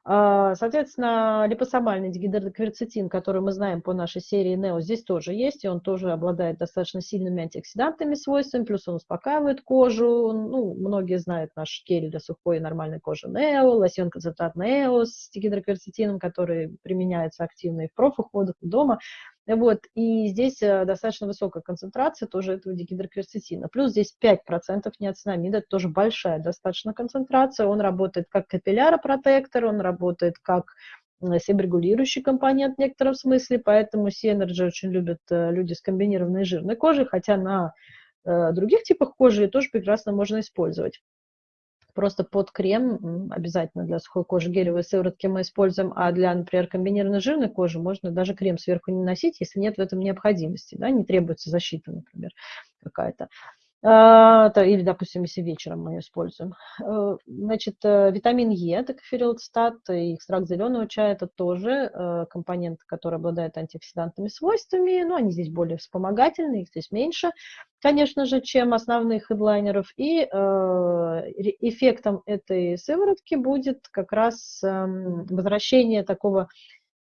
А, соответственно, липосомальный дигидрокверцетин, который мы знаем по нашей серии NEO, здесь тоже есть, и он тоже обладает достаточно сильными антиоксидантами свойствами, плюс он успокаивает кожу. Ну, многие знают наш гель для сухой и нормальной кожи NEO, лосьон концентрат NEO с дигидрокверцетином, который применяется активно и в профуходах, и дома. Вот, и здесь э, достаточно высокая концентрация тоже этого дигидрокверцетина. Плюс здесь 5% неоцинамида, это тоже большая достаточно концентрация. Он работает как капилляропротектор, он работает как себрегулирующий компонент в некотором смысле, поэтому Synergy очень любят э, люди с комбинированной жирной кожей, хотя на других типах кожи тоже прекрасно можно использовать. Просто под крем обязательно для сухой кожи гелевые сыворотки мы используем, а для, например, комбинированной жирной кожи можно даже крем сверху не носить, если нет в этом необходимости, да, не требуется защита, например, какая-то. А, или, допустим, если вечером мы ее используем. Э, значит, э, витамин Е, это коферилцтат, и экстракт зеленого чая, это тоже э, компонент, который обладает антиоксидантными свойствами, но они здесь более вспомогательные, их здесь меньше, конечно же, чем основных хедлайнеров. И эффектом этой сыворотки будет как раз эм, возвращение такого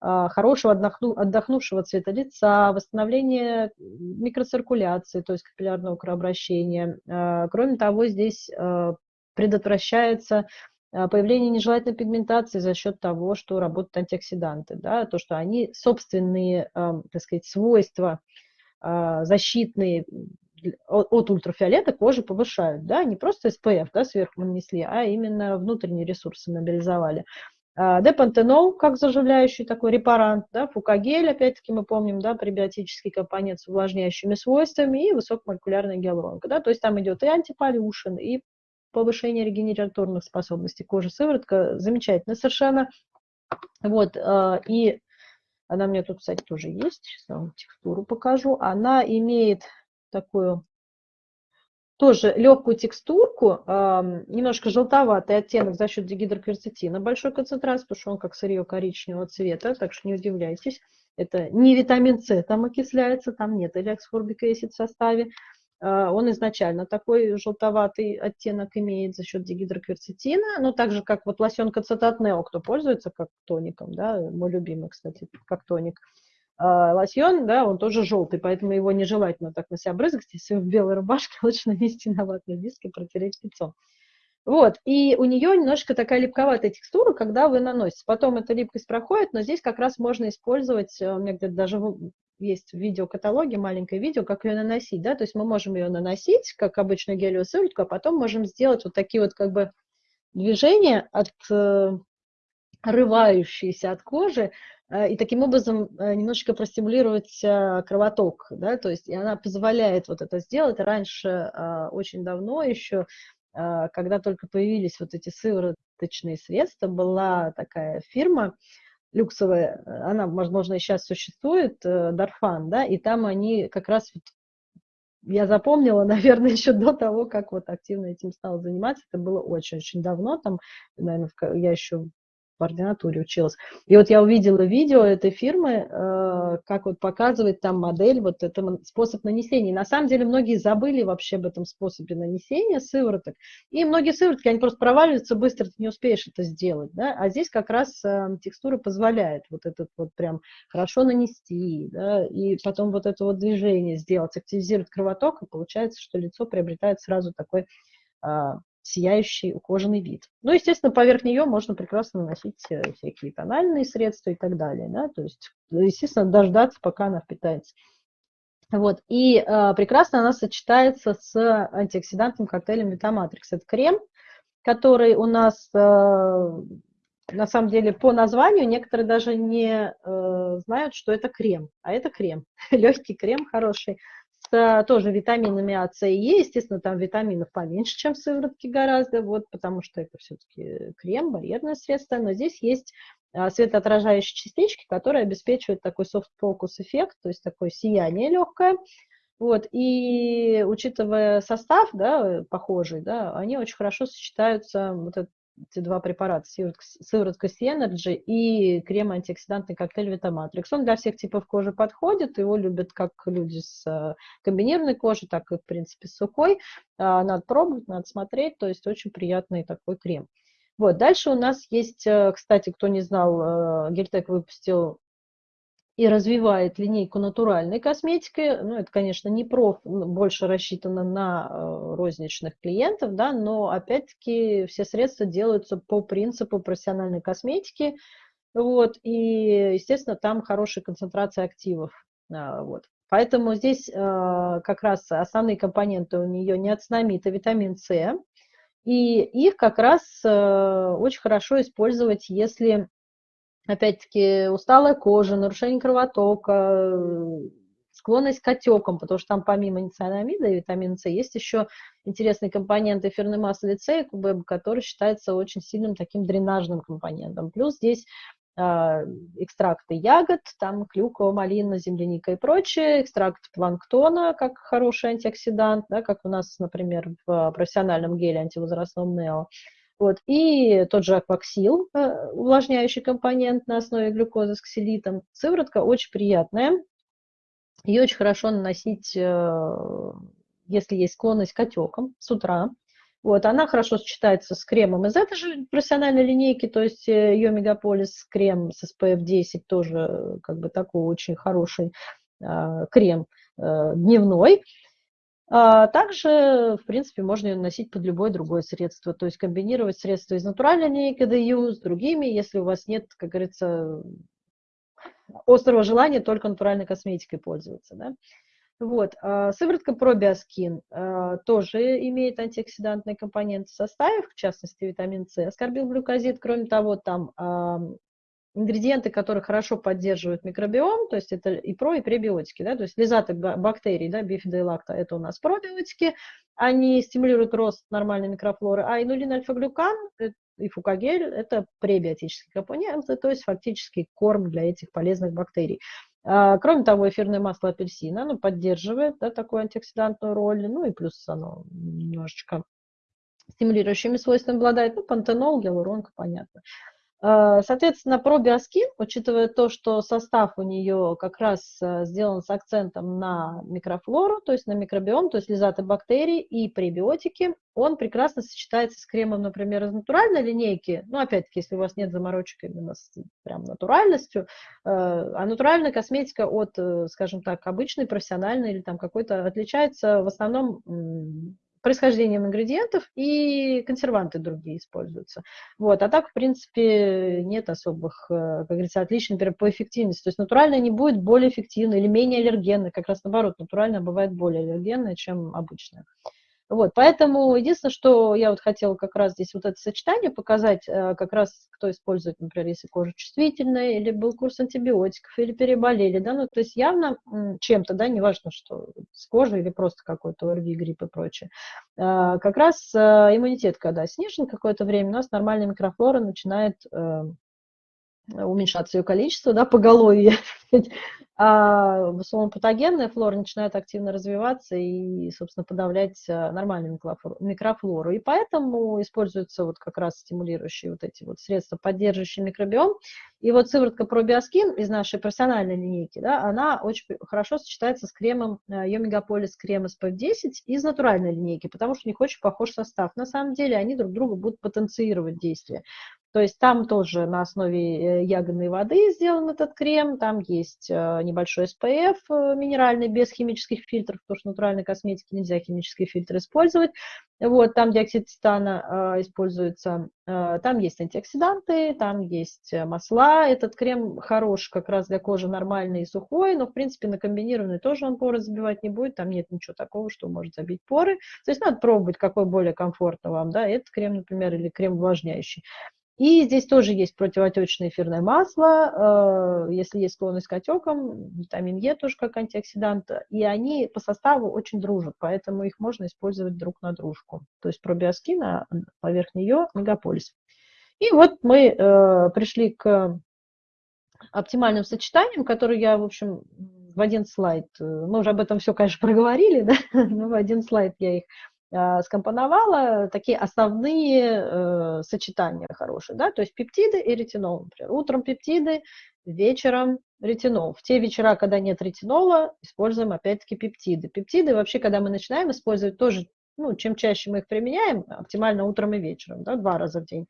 хорошего отдохну, отдохнувшего цвета лица, восстановление микроциркуляции, то есть капиллярного кровообращения. А, кроме того, здесь а, предотвращается появление нежелательной пигментации за счет того, что работают антиоксиданты, да, то, что они собственные, так сказать, свойства защитные от ультрафиолета кожи повышают, да, не просто SPF, да, сверху нанесли, а именно внутренние ресурсы мобилизовали. А, депантенол, как заживляющий такой репарант, да, фукагель, опять-таки мы помним, да, пребиотический компонент с увлажняющими свойствами и высокомолекулярная гиалуронка, да, то есть там идет и антиполюшен, и повышение регенераторных способностей кожи, сыворотка замечательно совершенно, вот, а, и она у меня тут, кстати, тоже есть, сейчас вам текстуру покажу, она имеет такую тоже легкую текстурку, немножко желтоватый оттенок за счет дигидрокверцетина, большой концентрации, потому что он как сырье коричневого цвета, так что не удивляйтесь. Это не витамин С там окисляется, там нет элексфорбик в составе. А, он изначально такой желтоватый оттенок имеет за счет дигидрокверцетина, но так же, как вот лосьон цитат Нео, кто пользуется как тоником, да, мой любимый, кстати, как тоник. А, лосьон, да, он тоже желтый, поэтому его нежелательно так на себя брызгать. Если в белой рубашке, лучше нанести на ватный диск и протереть лицо. Вот, и у нее немножко такая липковатая текстура, когда вы наносите. Потом эта липкость проходит, но здесь как раз можно использовать, э, у меня где-то даже есть в видеокаталоге маленькое видео, как ее наносить, да, то есть мы можем ее наносить, как обычную гелевую сыворотку, а потом можем сделать вот такие вот как бы движения от э, рывающиеся от кожи, э, и таким образом э, немножечко простимулировать э, кровоток, да, то есть и она позволяет вот это сделать. Раньше, очень давно еще, когда только появились вот эти сывороточные средства, была такая фирма люксовая, она, возможно, и сейчас существует, Дарфан, да, и там они как раз вот я запомнила, наверное, еще до того, как вот активно этим стала заниматься. Это было очень-очень давно, там, наверное, я еще в ординатуре училась. И вот я увидела видео этой фирмы, э, как вот показывает там модель, вот это способ нанесения. На самом деле многие забыли вообще об этом способе нанесения сывороток. И многие сыворотки, они просто проваливаются быстро, ты не успеешь это сделать. Да? А здесь как раз э, текстура позволяет вот этот вот прям хорошо нанести, да? и потом вот это вот движение сделать, активизировать кровоток, и получается, что лицо приобретает сразу такой а, сияющий ухоженный вид. Ну, естественно, поверх нее можно прекрасно наносить э, всякие тональные средства и так далее. Да? То есть, естественно, дождаться, пока она впитается. Вот. И э, прекрасно она сочетается с антиоксидантным коктейлем Витаматрикс. Это крем, который у нас, э, на самом деле, по названию некоторые даже не э, знают, что это крем. А это крем. Легкий крем, хороший с тоже витаминами А, С и Е. Естественно, там витаминов поменьше, чем в сыворотке гораздо, вот, потому что это все-таки крем, барьерное средство. Но здесь есть а, светоотражающие частички, которые обеспечивают такой soft-focus эффект, то есть такое сияние легкое. Вот, и учитывая состав, да, похожий, да, они очень хорошо сочетаются, вот этот эти два препарата, сыворотка C-Energy и крем-антиоксидантный коктейль Витаматрикс. Он для всех типов кожи подходит, его любят как люди с э, комбинированной кожей, так и, в принципе, с сухой. А, надо пробовать, надо смотреть, то есть очень приятный такой крем. Вот, дальше у нас есть, э, кстати, кто не знал, э, Гельтек выпустил и развивает линейку натуральной косметики. Ну, это, конечно, не проф, больше рассчитано на э, розничных клиентов, да, но, опять-таки, все средства делаются по принципу профессиональной косметики, вот, и, естественно, там хорошая концентрация активов, а, вот. Поэтому здесь э, как раз основные компоненты у нее неоцинамид и витамин С, и их как раз э, очень хорошо использовать, если опять-таки усталая кожа, нарушение кровотока, склонность к отекам, потому что там помимо ницианамида и витамина С есть еще интересный компонент эфирной массы лицея, который считается очень сильным таким дренажным компонентом. Плюс здесь а, экстракты ягод, там клюква, малина, земляника и прочее, экстракт планктона как хороший антиоксидант, да, как у нас, например, в профессиональном геле антивозрастном Нео. Вот. И тот же акваксил, э, увлажняющий компонент на основе глюкозы с ксилитом. Сыворотка очень приятная. Ее очень хорошо наносить, э, если есть склонность к отекам с утра. Вот, она хорошо сочетается с кремом из этой же профессиональной линейки, то есть э, ее Мегаполис крем с SPF 10 тоже как бы такой очень хороший э, крем дневной. А также, в принципе, можно ее наносить под любое другое средство, то есть комбинировать средства из натуральной линейки DU с другими, если у вас нет, как говорится, острого желания только натуральной косметикой пользоваться. Да? Вот. А, сыворотка пробиоскин а, тоже имеет антиоксидантные компоненты в составе, в частности, витамин С, аскорбилглюкозид. Кроме того, там ингредиенты, которые хорошо поддерживают микробиом, то есть это и про, и пребиотики, да, то есть лизаты бактерий, да, бифида и лакта, это у нас пробиотики, они стимулируют рост нормальной микрофлоры, а инулин альфа-глюкан и фукагель – это пребиотические компоненты, то есть фактически корм для этих полезных бактерий. А, кроме того, эфирное масло апельсина оно поддерживает да, такую антиоксидантную роль, ну и плюс оно немножечко стимулирующими свойствами обладает, ну, пантенол, гиалуронка, понятно. Э, соответственно, пробиоскин, учитывая то, что состав у нее как раз э, сделан с акцентом на микрофлору, то есть на микробиом, то есть лизаты бактерий и пребиотики, он прекрасно сочетается с кремом, например, из натуральной линейки. Ну, опять-таки, если у вас нет заморочек именно с прям натуральностью, э, а натуральная косметика от, скажем так, обычной, профессиональной или там какой-то отличается в основном происхождением ингредиентов и консерванты другие используются. Вот. А так, в принципе, нет особых, э, как говорится, отличий, например, по эффективности. То есть натуральная не будет более эффективной или менее аллергенной. Как раз наоборот, натуральная бывает более аллергенная, чем обычная. Вот, поэтому единственное, что я вот хотела как раз здесь вот это сочетание показать, э, как раз кто использует, например, если кожа чувствительная, или был курс антибиотиков, или переболели, да, ну, то есть явно чем-то, да, неважно, что с кожей или просто какой-то ОРВИ, грипп и прочее. Э, как раз э, иммунитет, когда снижен какое-то время, у нас нормальная микрофлора начинает уменьшаться ее количество, да, поголовье, а условно патогенная флора начинает активно развиваться и, собственно, подавлять э, нормальную микрофлору. И поэтому используются вот как раз стимулирующие вот эти вот средства, поддерживающие микробиом. И вот сыворотка пробиоскин из нашей профессиональной линейки, да, она очень хорошо сочетается с кремом Йомегаполис э, крем SPF10 из натуральной линейки, потому что у них очень похож состав. На самом деле они друг друга будут потенцировать действие. То есть там тоже на основе э, ягодной воды сделан этот крем, там есть э, небольшой SPF э, минеральный, без химических фильтров, потому что натуральной косметике нельзя химические фильтры использовать. Вот, там диоксид титана используется, там есть антиоксиданты, там есть масла. Этот крем хорош как раз для кожи нормальный и сухой, но, в принципе, на комбинированный тоже он поры забивать не будет, там нет ничего такого, что может забить поры. То есть надо пробовать, какой более комфортно вам, да, этот крем, например, или крем увлажняющий. И здесь тоже есть противоотечное эфирное масло, э, если есть склонность к отекам, витамин Е тоже как антиоксидант, и они по составу очень дружат, поэтому их можно использовать друг на дружку. То есть пробиоскин, а поверх нее мегаполис. И вот мы э, пришли к оптимальным сочетаниям, которые я, в общем, в один слайд, э, мы уже об этом все, конечно, проговорили, да, но в один слайд я их скомпоновала такие основные э, сочетания хорошие, да, то есть пептиды и ретинол, например. Утром пептиды, вечером ретинол. В те вечера, когда нет ретинола, используем опять-таки пептиды. Пептиды вообще, когда мы начинаем использовать, тоже ну, чем чаще мы их применяем, оптимально утром и вечером, да, два раза в день,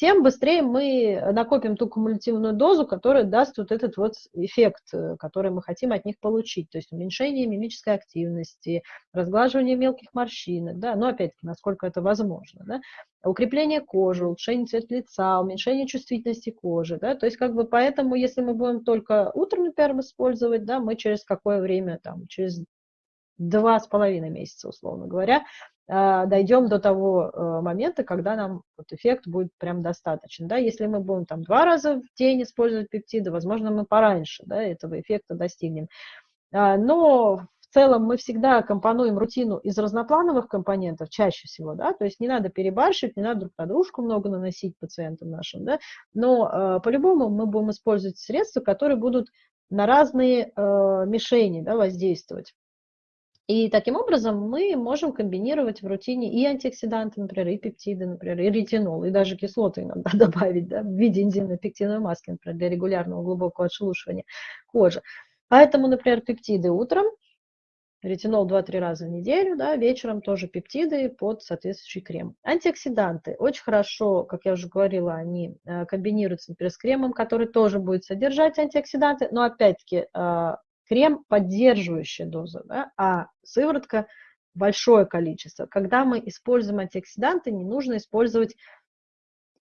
тем быстрее мы накопим ту кумулятивную дозу, которая даст вот этот вот эффект, э, который мы хотим от них получить, то есть уменьшение мимической активности, разглаживание мелких морщинок, да, но опять-таки, насколько это возможно, да, укрепление кожи, улучшение цвета лица, уменьшение чувствительности кожи, да, то есть как бы поэтому, если мы будем только утром, например, использовать, да, мы через какое время, там, через два с половиной месяца, условно говоря, дойдем до того э, момента, когда нам вот эффект будет прям достаточен. Да? Если мы будем там два раза в день использовать пептиды, возможно, мы пораньше да, этого эффекта достигнем. А, но в целом мы всегда компонуем рутину из разноплановых компонентов, чаще всего, да, то есть не надо перебарщивать, не надо друг на дружку много наносить пациентам нашим, да, но э, по-любому мы будем использовать средства, которые будут на разные э, мишени да, воздействовать. И таким образом мы можем комбинировать в рутине и антиоксиданты, например, и пептиды, например, и ретинол, и даже кислоты иногда добавить да, в виде энзимной пектиновой маски, например, для регулярного глубокого отшелушивания кожи. Поэтому, например, пептиды утром, ретинол 2-3 раза в неделю, да, вечером тоже пептиды под соответствующий крем. Антиоксиданты очень хорошо, как я уже говорила, они э, комбинируются, например, с кремом, который тоже будет содержать антиоксиданты, но опять-таки э, крем поддерживающая доза, да, а сыворотка большое количество. Когда мы используем антиоксиданты, не нужно использовать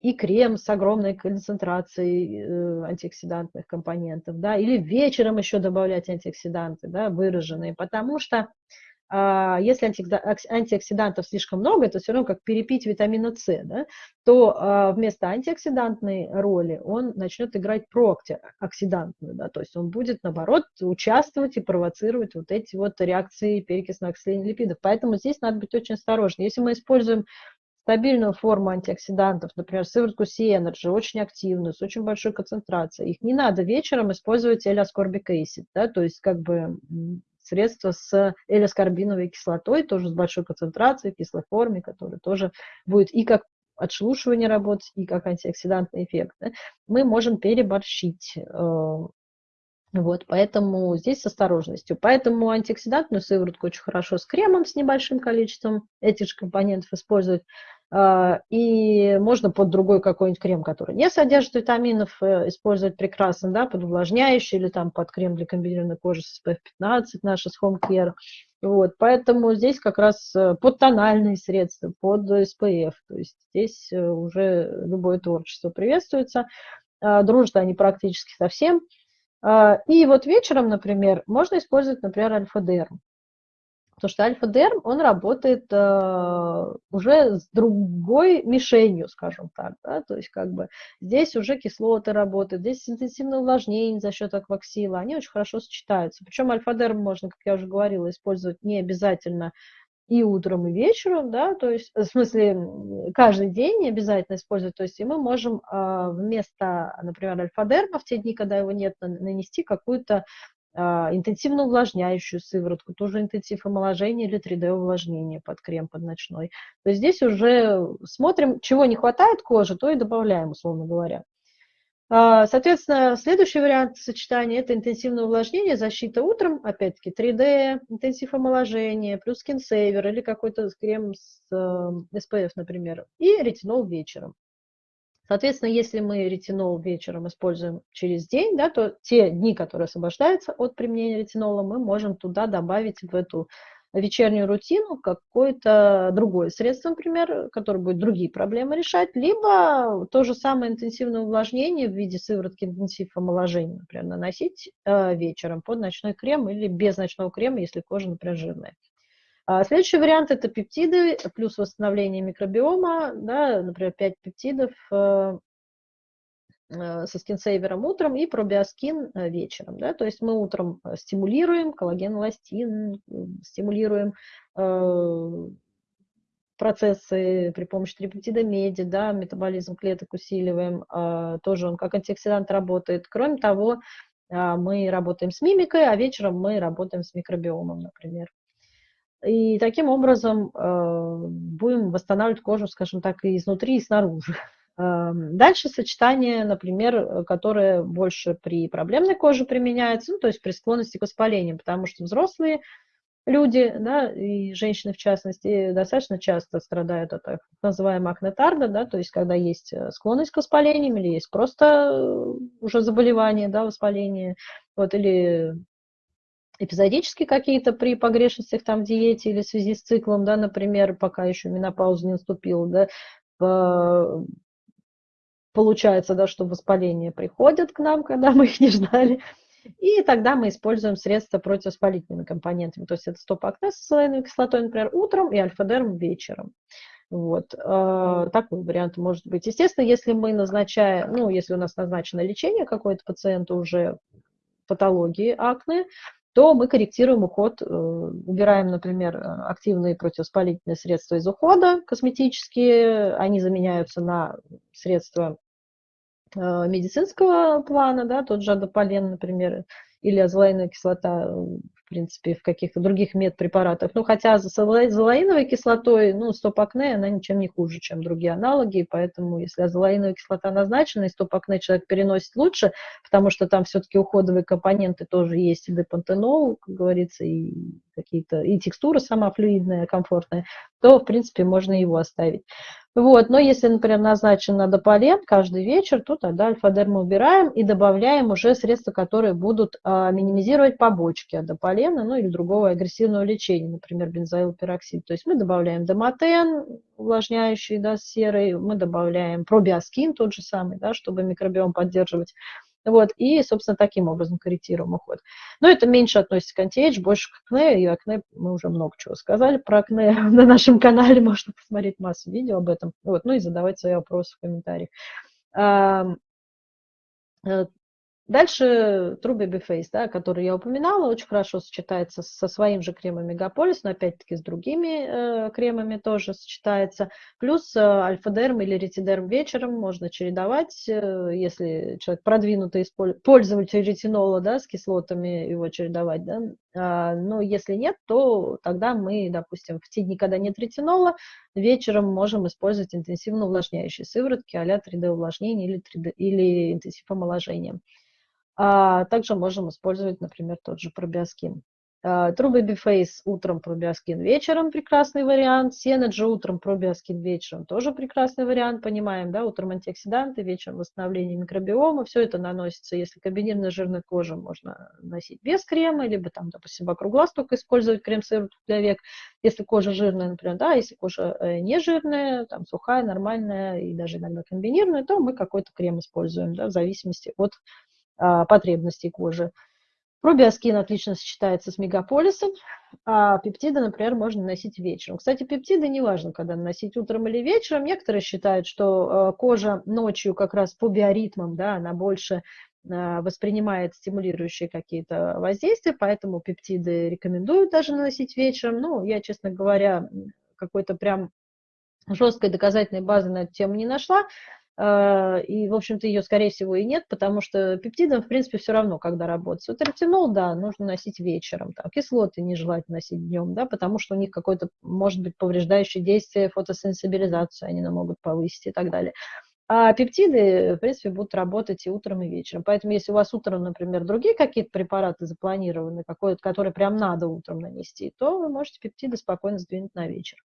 и крем с огромной концентрацией э, антиоксидантных компонентов, да, или вечером еще добавлять антиоксиданты, да, выраженные, потому что если антиоксидантов слишком много, это все равно как перепить витамина С, да, то а, вместо антиоксидантной роли он начнет играть прооксидантную, да, то есть он будет, наоборот, участвовать и провоцировать вот эти вот реакции перекисного окисления липидов. Поэтому здесь надо быть очень осторожным. Если мы используем стабильную форму антиоксидантов, например, сыворотку C-Energy, очень активную, с очень большой концентрацией, их не надо вечером использовать acid, да, то есть как бы средства с L-аскорбиновой кислотой, тоже с большой концентрацией, кислой форме, которая тоже будет и как отшелушивание работать, и как антиоксидантный эффект. Да, мы можем переборщить э, вот, поэтому здесь с осторожностью. Поэтому антиоксидантную сыворотку очень хорошо с кремом с небольшим количеством этих же компонентов использовать. А, и можно под другой какой-нибудь крем, который не содержит витаминов, э, использовать прекрасно, да, под увлажняющий или там под крем для комбинированной кожи с SPF 15, наша с Home Care. Вот, поэтому здесь как раз э, под тональные средства, под SPF, то есть здесь э, уже любое творчество приветствуется. А, дружат они практически совсем. А, и вот вечером, например, можно использовать, например, альфа-дерм. Потому что альфа-дерм, он работает э, уже с другой мишенью, скажем так. Да? То есть как бы здесь уже кислоты работают, здесь интенсивное увлажнение за счет акваксила, они очень хорошо сочетаются. Причем альфа-дерм можно, как я уже говорила, использовать не обязательно и утром, и вечером, да, то есть, в смысле, каждый день не обязательно использовать, то есть, и мы можем э, вместо, например, альфа-дерма в те дни, когда его нет, нанести какую-то а, интенсивно увлажняющую сыворотку, тоже интенсив омоложения или 3D увлажнение под крем, под ночной. То есть здесь уже смотрим, чего не хватает кожи, то и добавляем, условно говоря. А, соответственно, следующий вариант сочетания – это интенсивное увлажнение, защита утром, опять-таки 3D, интенсив омоложения, плюс скинсейвер или какой-то крем с SPF, э, например, и ретинол вечером. Соответственно, если мы ретинол вечером используем через день, да, то те дни, которые освобождаются от применения ретинола, мы можем туда добавить в эту вечернюю рутину какое-то другое средство, например, которое будет другие проблемы решать, либо то же самое интенсивное увлажнение в виде сыворотки интенсив омоложения, например, наносить э, вечером под ночной крем или без ночного крема, если кожа, например, жирная. А следующий вариант – это пептиды плюс восстановление микробиома, да, например, 5 пептидов э, со скинсейвером утром и пробиоскин э, вечером. Да? То есть мы утром стимулируем коллаген, эластин, стимулируем процессы при помощи трипептида меди, да, метаболизм клеток усиливаем, тоже он как антиоксидант работает. Кроме того, мы работаем с мимикой, а вечером мы работаем с микробиомом, например. И таким образом э, будем восстанавливать кожу, скажем так, и изнутри, и снаружи. Э, дальше сочетание, например, которое больше при проблемной коже применяется, ну, то есть при склонности к воспалениям, потому что взрослые люди, да, и женщины в частности, достаточно часто страдают от так называемого акнетарда, да, то есть когда есть э, склонность к воспалениям или есть просто уже заболевание, да, воспаление, вот, или эпизодически какие-то при погрешностях там в диете или в связи с циклом, да, например, пока еще менопауза не наступила, да, получается, да, что воспаления приходят к нам, когда мы их не ждали, и тогда мы используем средства противовоспалительными компонентами, то есть это стоп-акне с салоновой кислотой, например, утром и альфа-дерм вечером. Вот, э, такой вариант может быть. Естественно, если мы назначаем, ну, если у нас назначено лечение какой-то пациенту уже патологии акне, то мы корректируем уход, убираем, например, активные противовоспалительные средства из ухода, косметические, они заменяются на средства медицинского плана, да, тот же адополен, например, или азолаиновая кислота, в принципе, в каких-то других медпрепаратах. Ну, хотя с азолаиновой кислотой, ну, стоп-акне, она ничем не хуже, чем другие аналоги, поэтому если азолаиновая кислота назначена, и стоп-акне человек переносит лучше, потому что там все-таки уходовые компоненты тоже есть, и депантенол, как говорится, и какие-то, и текстура сама флюидная, комфортная, то, в принципе, можно его оставить. Вот, но если, например, назначен на дополен каждый вечер, то тогда альфа-дерм убираем и добавляем уже средства, которые будут а, минимизировать побочки от дополена, ну или другого агрессивного лечения, например, бензоилпероксид. То есть мы добавляем домотен, увлажняющий, да, серый, мы добавляем пробиоскин тот же самый, да, чтобы микробиом поддерживать. Вот, и, собственно, таким образом корректируем уход. Но это меньше относится к антиэйдж, больше к акне, и акне мы уже много чего сказали про акне на нашем канале, можно посмотреть массу видео об этом, вот, ну и задавать свои вопросы в комментариях. Дальше True Baby Face, да, который я упоминала, очень хорошо сочетается со своим же кремом Мегаполис, но опять-таки с другими э, кремами тоже сочетается. Плюс э, альфа-дерм или ретидерм вечером можно чередовать, э, если человек продвинутый пользователь ретинола да, с кислотами, его чередовать. Да. А, но если нет, то тогда мы, допустим, в те дни, когда нет ретинола, вечером можем использовать интенсивно увлажняющие сыворотки а 3D увлажнение или, 3D, или интенсив омоложения. А также можем использовать, например, тот же пробиоскин. А, True Baby Face утром, пробиоскин вечером, прекрасный вариант. Synergy утром, пробиоскин вечером, тоже прекрасный вариант, понимаем, да, утром антиоксиданты, вечером восстановление микробиома, все это наносится, если комбинированная жирная кожа, можно носить без крема, либо там, допустим, вокруг глаз только использовать крем-сыворотку для век, если кожа жирная, например, да, если кожа э, не жирная, там сухая, нормальная и даже иногда комбинированная, то мы какой-то крем используем, да, в зависимости от а, потребностей кожи. Пробиоскин отлично сочетается с мегаполисом, а пептиды, например, можно носить вечером. Кстати, пептиды не важно, когда носить утром или вечером. Некоторые считают, что а, кожа ночью как раз по биоритмам, да, она больше а, воспринимает стимулирующие какие-то воздействия, поэтому пептиды рекомендуют даже наносить вечером. Ну, я, честно говоря, какой-то прям жесткой доказательной базы на эту тему не нашла. А, и, в общем-то, ее, скорее всего, и нет, потому что пептидам, в принципе, все равно, когда работать. Вот ретинол, да, нужно носить вечером, там, кислоты нежелательно носить днем, да, потому что у них какое-то, может быть, повреждающее действие, фотосенсибилизацию они могут повысить и так далее. А пептиды, в принципе, будут работать и утром, и вечером. Поэтому, если у вас утром, например, другие какие-то препараты запланированы, которые прям надо утром нанести, то вы можете пептиды спокойно сдвинуть на вечер.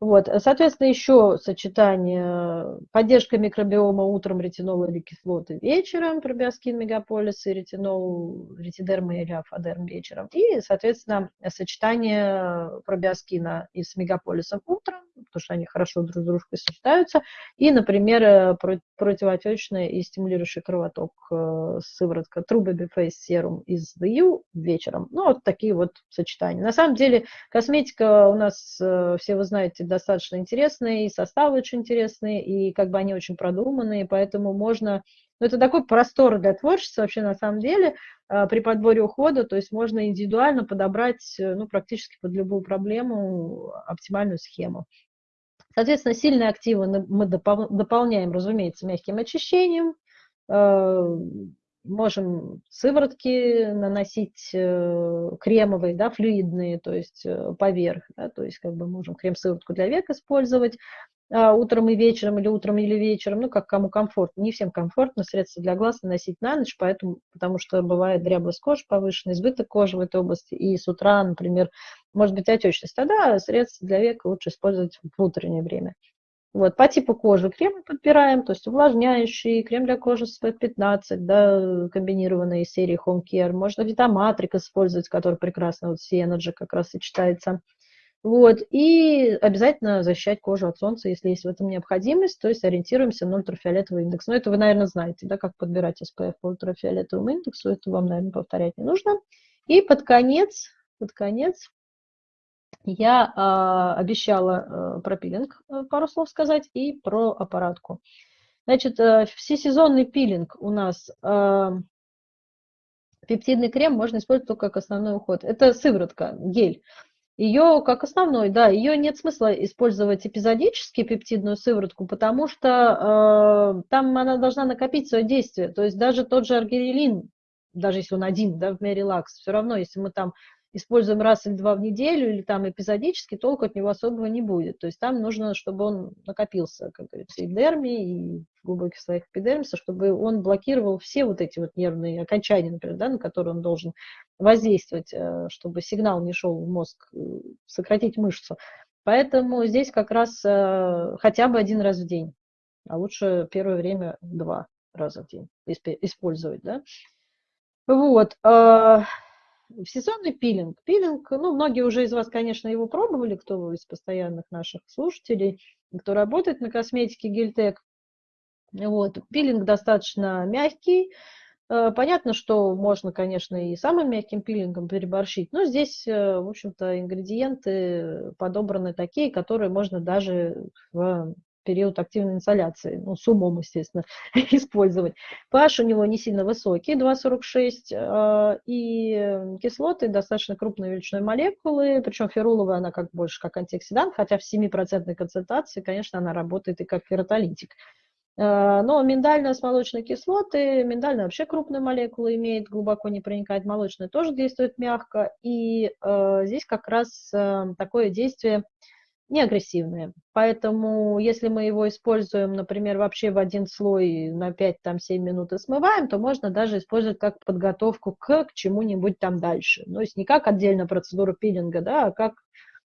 Вот, э, соответственно, еще сочетание поддержка микробиома утром ретинола или кислоты вечером, пробиоскин мегаполис и ретинол, ретидерма или афадерм вечером. И, соответственно, сочетание пробиоскина и с мегаполисом утром, потому что они хорошо друг с дружкой сочетаются. И, например, э, противоотечная и стимулирующий кровоток э, сыворотка Baby Face Serum из DU вечером. Ну, вот такие вот сочетания. На самом деле, косметика у нас, все вы знаете, достаточно интересные, и составы очень интересные, и как бы они очень продуманные, поэтому можно... Ну, это такой простор для творчества вообще на самом деле а, при подборе ухода, то есть можно индивидуально подобрать ну, практически под любую проблему оптимальную схему. Соответственно, сильные активы мы дополняем, разумеется, мягким очищением, а, можем сыворотки наносить э, кремовые, да, флюидные, то есть э, поверх, да, то есть как бы можем крем-сыворотку для век использовать а, утром и вечером, или утром или вечером, ну, как кому комфортно. Не всем комфортно средства для глаз наносить на ночь, поэтому, потому что бывает дряблость кожи повышенная, избыток кожи в этой области, и с утра, например, может быть отечность. Тогда средства для века лучше использовать в утреннее время. Вот, по типу кожи крем подбираем, то есть увлажняющий, крем для кожи SPF-15, да, комбинированный из серии Home Care. Можно trix использовать, который прекрасно, вот Synergy как раз сочетается. Вот, и обязательно защищать кожу от солнца, если есть в этом необходимость, то есть ориентируемся на ультрафиолетовый индекс. Но это вы, наверное, знаете, да, как подбирать SPF по ультрафиолетовому индексу, это вам, наверное, повторять не нужно. И под конец, под конец я э, обещала э, про пилинг э, пару слов сказать и про аппаратку. Значит, э, всесезонный пилинг у нас э, Пептидный крем можно использовать только как основной уход. Это сыворотка, гель. Ее как основной, да, ее нет смысла использовать эпизодически, пептидную сыворотку, потому что э, там она должна накопить свое действие. То есть даже тот же аргирелин, даже если он один, да, в Мерилакс, все равно, если мы там используем раз или два в неделю или там эпизодически, толку от него особого не будет. То есть там нужно, чтобы он накопился, как говорится, и в дерме, и в глубоких слоях эпидермиса, чтобы он блокировал все вот эти вот нервные окончания, например, да, на которые он должен воздействовать, э, чтобы сигнал не шел в мозг, э, сократить мышцу. Поэтому здесь как раз э, хотя бы один раз в день, а лучше первое время два раза в день использовать, да. Вот. Всесезонный пилинг. Пилинг, ну, многие уже из вас, конечно, его пробовали, кто из постоянных наших слушателей, кто работает на косметике Гельтек. Вот. Пилинг достаточно мягкий. Э, понятно, что можно, конечно, и самым мягким пилингом переборщить, но здесь, э, в общем-то, ингредиенты подобраны такие, которые можно даже в период активной инсоляции, ну, с умом, естественно, использовать. pH у него не сильно высокий, 2,46, а, и кислоты достаточно крупной величиной молекулы, причем феруловая она как больше как антиоксидант, хотя в 7% концентрации, конечно, она работает и как ферротолитик. А, но миндальные с молочной кислоты, миндальная вообще крупная молекула имеет, глубоко не проникает, молочная тоже действует мягко, и э, здесь как раз э, такое действие не агрессивные. Поэтому, если мы его используем, например, вообще в один слой на 5-7 минут и смываем, то можно даже использовать как подготовку к, к чему-нибудь там дальше. То есть не как отдельно процедура пилинга, да, а как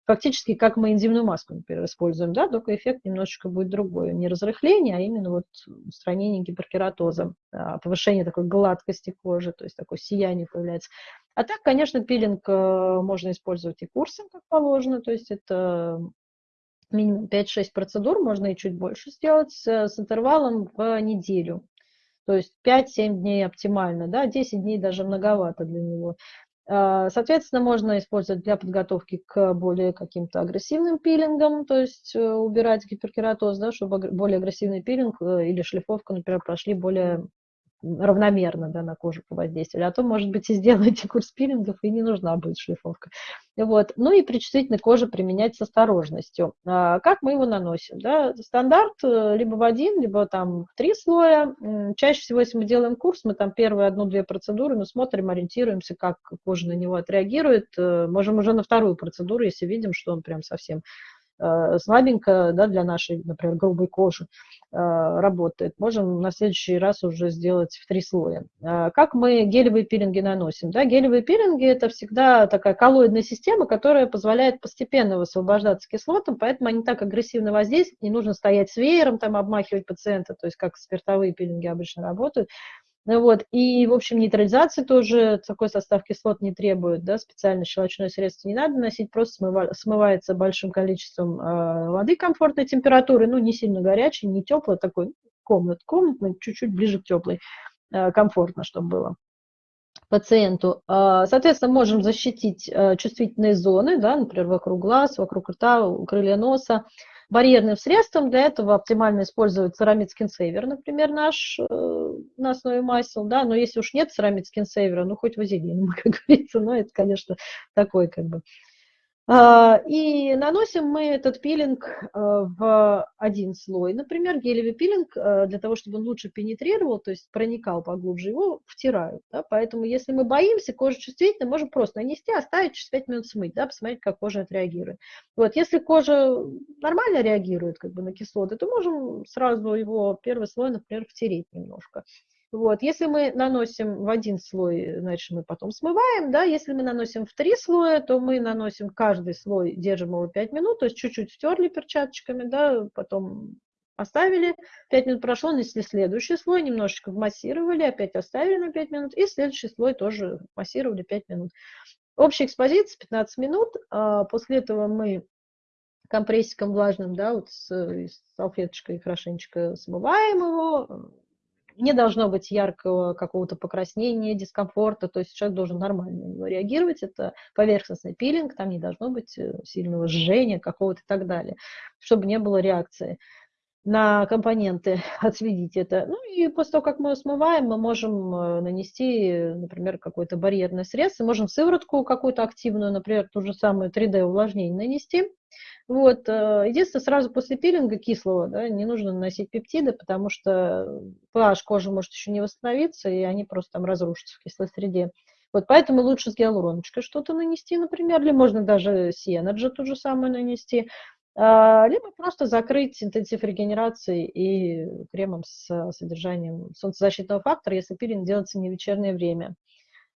фактически как мы энзимную маску, например, используем, да, только эффект немножечко будет другой. Не разрыхление, а именно вот устранение гиперкератоза, повышение такой гладкости кожи, то есть такое сияние появляется. А так, конечно, пилинг э, можно использовать и курсом, как положено, то есть это минимум 5-6 процедур, можно и чуть больше сделать, с, интервалом в неделю. То есть 5-7 дней оптимально, да, 10 дней даже многовато для него. А, соответственно, можно использовать для подготовки к более каким-то агрессивным пилингам, то есть э, убирать гиперкератоз, да, чтобы более агрессивный пилинг э, или шлифовка, например, прошли более равномерно да, на кожу повоздействовали. А то, может быть, и сделаете курс пилингов, и не нужна будет шлифовка. Вот. Ну и при чувствительной коже применять с осторожностью. А как мы его наносим? Да? Стандарт э, либо в один, либо там в три слоя. Чаще всего, если мы делаем курс, мы там первые одну-две процедуры, мы смотрим, ориентируемся, как кожа на него отреагирует. Э, можем уже на вторую процедуру, если видим, что он прям совсем слабенько да, для нашей, например, грубой кожи э, работает. Можем на следующий раз уже сделать в три слоя. Э, как мы гелевые пилинги наносим? Да, гелевые пилинги – это всегда такая коллоидная система, которая позволяет постепенно высвобождаться кислотам, поэтому они так агрессивно воздействуют, не нужно стоять с веером, там, обмахивать пациента, то есть как спиртовые пилинги обычно работают. Ну вот, и, в общем, нейтрализации тоже такой состав кислот не требует, да, специально щелочное средство не надо носить, просто смыва, смывается большим количеством э, воды комфортной температуры, ну, не сильно горячей, не теплой, такой комнат, комнатный, чуть-чуть ближе к теплой, э, комфортно, чтобы было пациенту. А, соответственно, можем защитить чувствительные зоны, да, например, вокруг глаз, вокруг рта, крылья носа, барьерным средством. Для этого оптимально использовать церамид скинсейвер, например, наш э, на основе масел, да, но если уж нет церамид скинсейвера, ну хоть вазелин, как говорится, но это, конечно, такой как бы и наносим мы этот пилинг э, в один слой. Например, гелевый пилинг, э, для того, чтобы он лучше пенетрировал, то есть проникал поглубже, его втирают. Да? Поэтому, если мы боимся, кожа чувствительна, можем просто нанести, оставить через 5 минут смыть, да, посмотреть, как кожа отреагирует. Вот, если кожа нормально реагирует как бы, на кислоты, то можем сразу его первый слой, например, втереть немножко. Вот. Если мы наносим в один слой, значит, мы потом смываем, да, если мы наносим в три слоя, то мы наносим каждый слой, держим его 5 минут, то есть чуть-чуть стерли перчаточками, да, потом оставили, 5 минут прошло, нанесли следующий слой, немножечко вмассировали, опять оставили на 5 минут, и следующий слой тоже массировали 5 минут. Общая экспозиция 15 минут, а после этого мы компрессиком влажным, да, вот с, с салфеточкой хорошенечко смываем его, не должно быть яркого какого-то покраснения, дискомфорта, то есть человек должен нормально на него реагировать. Это поверхностный пилинг, там не должно быть э, сильного жжения какого-то и так далее, чтобы не было реакции. На компоненты, отследить это. Ну и после того, как мы смываем, мы можем э, нанести, например, какое-то барьерное средство, можем сыворотку какую-то активную, например, ту же самую 3D увлажнение нанести. Вот. Э, единственное, сразу после пилинга кислого да, не нужно наносить пептиды, потому что pH кожи может еще не восстановиться, и они просто там разрушатся в кислой среде. Вот поэтому лучше с гиалуроночкой что-то нанести, например, или можно даже Сиэнаджи ту же самую нанести. А, либо просто закрыть интенсив регенерации и кремом с содержанием солнцезащитного фактора, если пилинг делается не в вечернее время.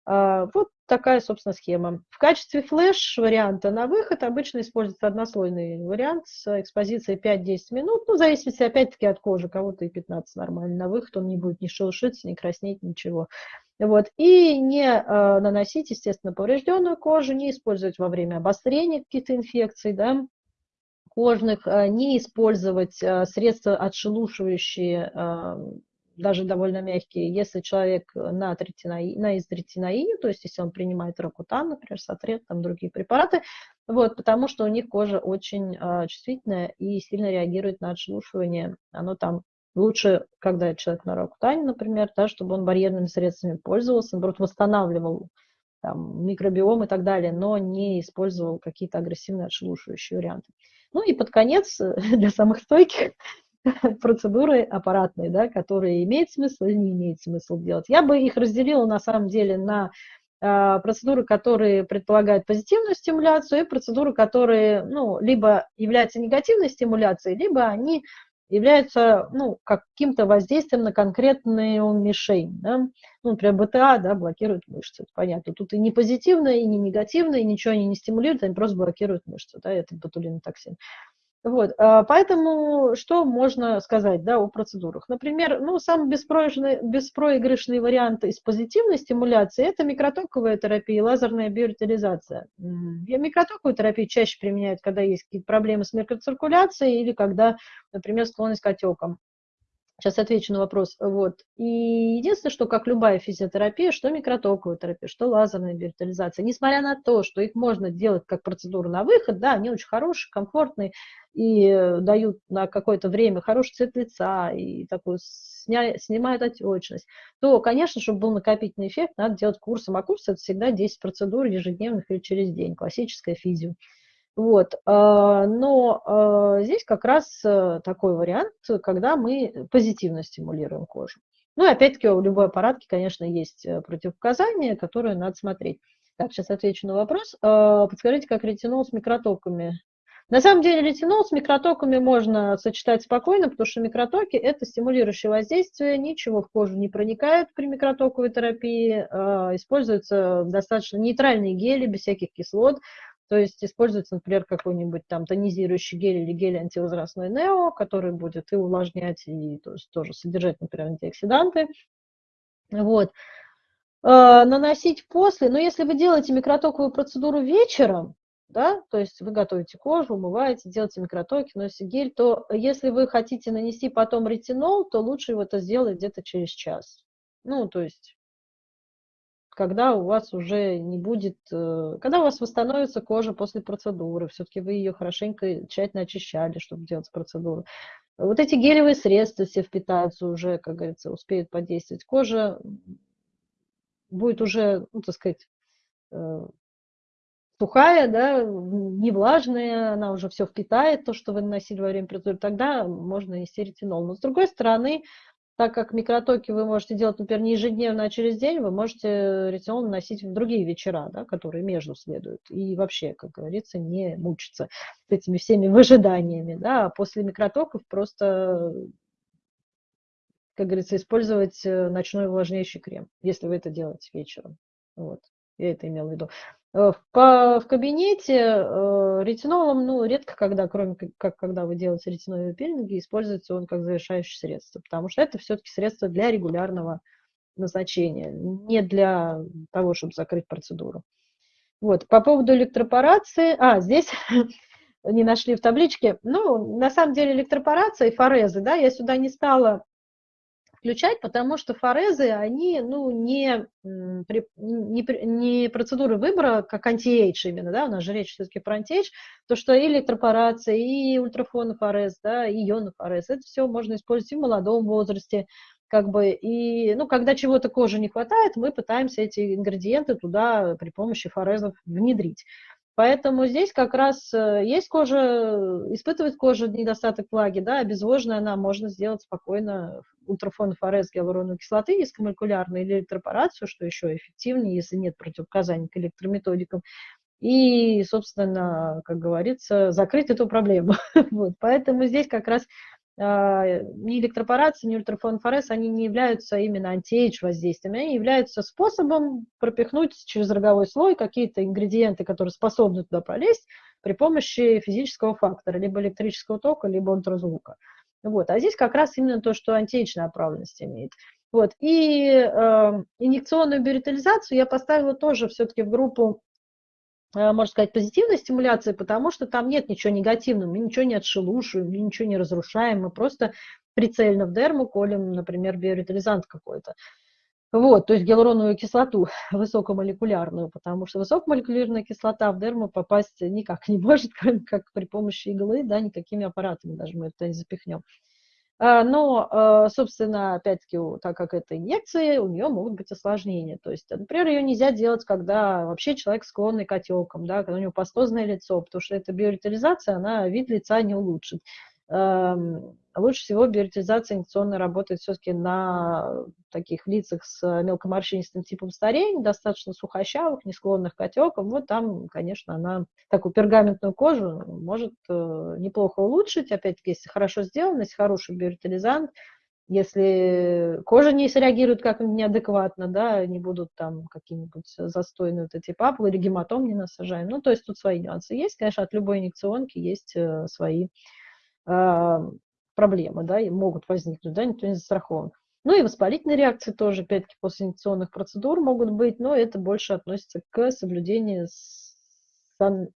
А, вот такая, собственно, схема. В качестве флеш-варианта на выход обычно используется однослойный вариант с экспозицией 5-10 минут, ну, в зависимости, опять-таки, от кожи, кого-то и 15 нормально. На выход он не будет ни шелушиться, ни краснеть, ничего. Вот. И не э, наносить, естественно, поврежденную кожу, не использовать во время обострения каких-то инфекций, да, кожных, э, не использовать э, средства отшелушивающие, э, даже довольно мягкие, если человек на, третинаи, на изотретинаине, то есть если он принимает ракутан, например, сатрет, там другие препараты, вот, потому что у них кожа очень чувствительная и сильно реагирует на отшелушивание. Оно там лучше, когда человек на ракутане, например, да, чтобы он барьерными средствами пользовался, наоборот, восстанавливал там, микробиом и так далее, но не использовал какие-то агрессивные отшелушивающие варианты. Ну и под конец, э, для самых стойких, процедуры аппаратные, да, которые имеет смысл или не имеет смысл делать. Я бы их разделила на самом деле на э, процедуры, которые предполагают позитивную стимуляцию, и процедуры, которые ну, либо являются негативной стимуляцией, либо они являются ну, каким-то воздействием на конкретную мишень. Да? Ну, например, БТА да, блокирует мышцы, это понятно. Тут и не позитивное, и не негативное, и ничего они не стимулируют, они просто блокируют мышцы, да, это ботулинотоксин. Вот, а, поэтому что можно сказать да, о процедурах? Например, ну, самый беспроигрышный, беспроигрышный вариант из позитивной стимуляции – это микротоковая терапия, лазерная биоритализация. Микротоковую терапию чаще применяют, когда есть какие-то проблемы с микроциркуляцией или когда, например, склонность к отекам. Сейчас отвечу на вопрос. Вот. И единственное, что как любая физиотерапия, что микротоковая терапия, что лазерная биоритализация, несмотря на то, что их можно делать как процедуру на выход, да, они очень хорошие, комфортные и дают на какое-то время хороший цвет лица и такую сня, снимают отечность, то, конечно, чтобы был накопительный эффект, надо делать курсом. А курс это всегда 10 процедур ежедневных или через день, классическая физио. Вот. А, но а, здесь как раз э, такой вариант, когда мы позитивно стимулируем кожу. Ну и опять-таки у любой аппаратки, конечно, есть э, противопоказания, которые надо смотреть. Так, сейчас отвечу на вопрос. А, подскажите, как ретинол с микротоками? На самом деле ретинол с микротоками можно сочетать спокойно, потому что микротоки – это стимулирующее воздействие, ничего в кожу не проникает при микротоковой терапии, используются достаточно нейтральные гели, без всяких кислот, то есть используется, например, какой-нибудь там тонизирующий гель или гель антивозрастной нео, который будет и увлажнять, и то есть, тоже содержать, например, антиоксиданты. Вот. Э, наносить после, но если вы делаете микротоковую процедуру вечером, да, то есть вы готовите кожу, умываете, делаете микротоки, носите гель, то если вы хотите нанести потом ретинол, то лучше его это сделать где-то через час. Ну, то есть когда у вас уже не будет, э, когда у вас восстановится кожа после процедуры, все-таки вы ее хорошенько, тщательно очищали, чтобы делать процедуру. Вот эти гелевые средства все впитаются уже, как говорится, успеют подействовать. Кожа будет уже, ну, так сказать, э, сухая, да, не влажная, она уже все впитает, то, что вы наносили во время процедуры, тогда можно нести ретинол. Но с другой стороны, так как микротоки вы можете делать, например, не ежедневно, а через день, вы можете ретинол наносить в другие вечера, да, которые между следуют. И вообще, как говорится, не мучиться с этими всеми выжиданиями. Да. А после микротоков просто, как говорится, использовать э, ночной увлажняющий крем, если вы это делаете вечером. Вот. Я это имела в виду. Э, в, в кабинете э, ретинолом, ну, редко когда, кроме как когда вы делаете ретиноловые пилинги, используется он как завершающее средство, потому что это все-таки средство для регулярного назначения, не для того, чтобы закрыть процедуру. Вот, по поводу электропорации, а, здесь не нашли в табличке, ну, на самом деле электропорация и форезы, да, я сюда не стала включать, потому что форезы, они, ну, не, не, не процедуры выбора, как антиэйдж именно, да, у нас же речь все-таки про антиэйдж, то, что и электропорация, и ультрафонофорез, да, и ионофорез, это все можно использовать и в молодом возрасте, как бы, и, ну, когда чего-то кожи не хватает, мы пытаемся эти ингредиенты туда при помощи форезов внедрить. Поэтому здесь как раз э, есть кожа, испытывает кожа недостаток влаги, да, обезвоженная она можно сделать спокойно ультрафонофорез гиалуроновой кислоты низкомолекулярной или электропорацию, что еще эффективнее, если нет противопоказаний к электрометодикам. И, собственно, как говорится, закрыть эту проблему. Поэтому здесь как раз ни электропорация, ни ультрафонфорез, они не являются именно антиэйдж воздействиями, они являются способом пропихнуть через роговой слой какие-то ингредиенты, которые способны туда пролезть при помощи физического фактора, либо электрического тока, либо ультразвука. Вот. А здесь как раз именно то, что антиэйдж направленность имеет. Вот. И э, инъекционную биоритализацию я поставила тоже все-таки в группу можно сказать, позитивной стимуляции, потому что там нет ничего негативного, мы ничего не отшелушиваем, мы ничего не разрушаем, мы просто прицельно в дерму колем, например, биоритализант какой-то. Вот, то есть гиалуроновую кислоту высокомолекулярную, потому что высокомолекулярная кислота в дерму попасть никак не может, кроме как при помощи иглы, да, никакими аппаратами даже мы это не запихнем. А, но, а, собственно, опять-таки, так как это инъекции, у нее могут быть осложнения. То есть, например, ее нельзя делать, когда вообще человек склонный к отекам, да, когда у него пастозное лицо, потому что эта биоритализация, она вид лица не улучшит. Лучше всего биоритизация инъекционная работает все-таки на таких лицах с мелкоморщинистым типом старения, достаточно сухощавых, не склонных к отекам. Вот там, конечно, она такую пергаментную кожу может э, неплохо улучшить. Опять-таки, если хорошо сделано, если хороший биоритализант, если кожа не среагирует как неадекватно, да, не будут там какие-нибудь застойные вот эти папулы или гематом не насажаем. Ну, то есть тут свои нюансы есть. Конечно, от любой инъекционки есть э, свои проблемы, да, и могут возникнуть, да, никто не застрахован. Ну и воспалительные реакции тоже, опять-таки, после инъекционных процедур могут быть, но это больше относится к соблюдению сан...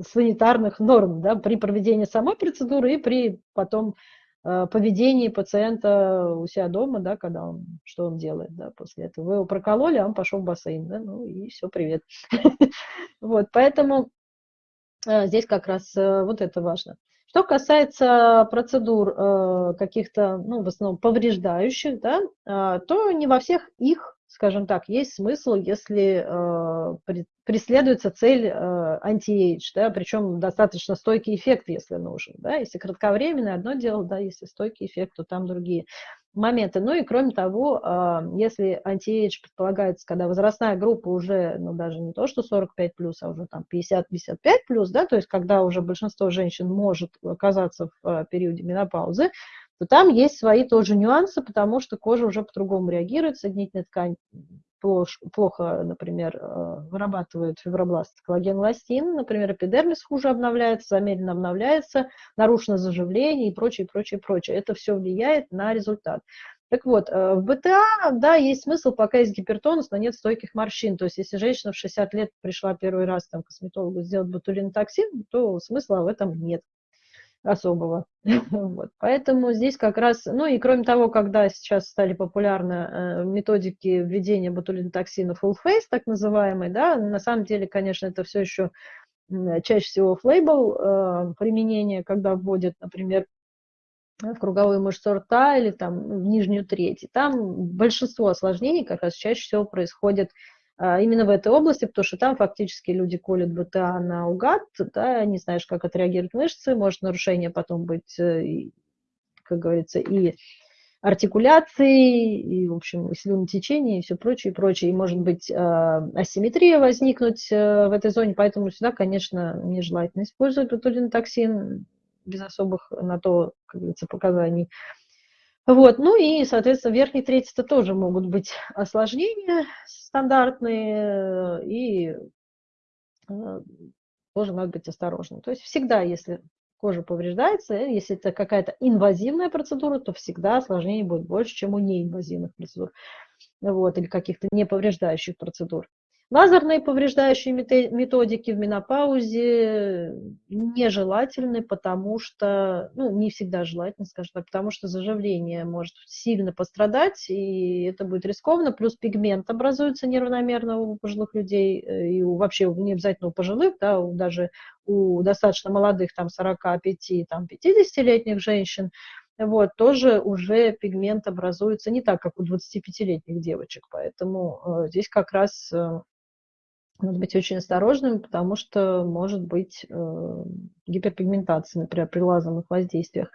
санитарных норм, да, при проведении самой процедуры и при потом э, поведении пациента у себя дома, да, когда он, что он делает, да, после этого. Вы его прокололи, а он пошел в бассейн, да, ну и все, привет. Вот, поэтому э, здесь как раз э, вот это важно. Что касается процедур э, каких-то, ну, в основном повреждающих, да, э, то не во всех их, скажем так, есть смысл, если э, преследуется цель э, anti-age, да, причем достаточно стойкий эффект, если нужен. Да, если кратковременный, одно дело, да, если стойкий эффект, то там другие моменты. Ну и кроме того, а, если anti-age предполагается, когда возрастная группа уже, ну даже не то, что 45 плюс, а уже там 50-55 плюс, да, то есть когда уже большинство женщин может оказаться в а, периоде менопаузы, то там есть свои тоже нюансы, потому что кожа уже по-другому реагирует, соединительная ткань плохо, например, э, вырабатывают фибробласт коллаген эластин, например, эпидермис хуже обновляется, замедленно обновляется, нарушено заживление и прочее, прочее, прочее. Это все влияет на результат. Так вот, э, в БТА, да, есть смысл, пока есть гипертонус, но нет стойких морщин. То есть, если женщина в 60 лет пришла первый раз там, к косметологу сделать ботулинотоксин, то смысла в этом нет особого. вот. Поэтому здесь как раз, ну и кроме того, когда сейчас стали популярны э, методики введения ботулинотоксина full face, так называемый, да, на самом деле, конечно, это все еще чаще всего флейбл э, применение, когда вводят, например, в круговую мышцу рта или там в нижнюю треть. И там большинство осложнений как раз чаще всего происходит именно в этой области, потому что там фактически люди колют БТА наугад, да, не знаешь, как отреагируют мышцы, может нарушение потом быть, э, как говорится, и артикуляции, и, в общем, и слюнотечение, и все прочее, и прочее. И может быть а, асимметрия возникнуть э, в этой зоне, поэтому сюда, конечно, нежелательно использовать ботулинотоксин без особых на то, как говорится, показаний. Вот, ну и, соответственно, в верхней трети это тоже могут быть осложнения стандартные, и э, тоже надо быть осторожным. То есть всегда, если кожа повреждается, если это какая-то инвазивная процедура, то всегда осложнений будет больше, чем у неинвазивных процедур, вот, или каких-то неповреждающих процедур. Лазерные повреждающие методики в менопаузе нежелательны, потому что, ну, не всегда желательно, скажем так, потому что заживление может сильно пострадать, и это будет рискованно, плюс пигмент образуется неравномерно у пожилых людей, э, и у, вообще не обязательно у пожилых, да, у, даже у достаточно молодых, там, 45, там, 50-летних женщин, вот, тоже уже пигмент образуется не так, как у 25-летних девочек, поэтому э, здесь как раз э, надо быть очень осторожным, потому что может быть э, гиперпигментация, например, при лазерных воздействиях.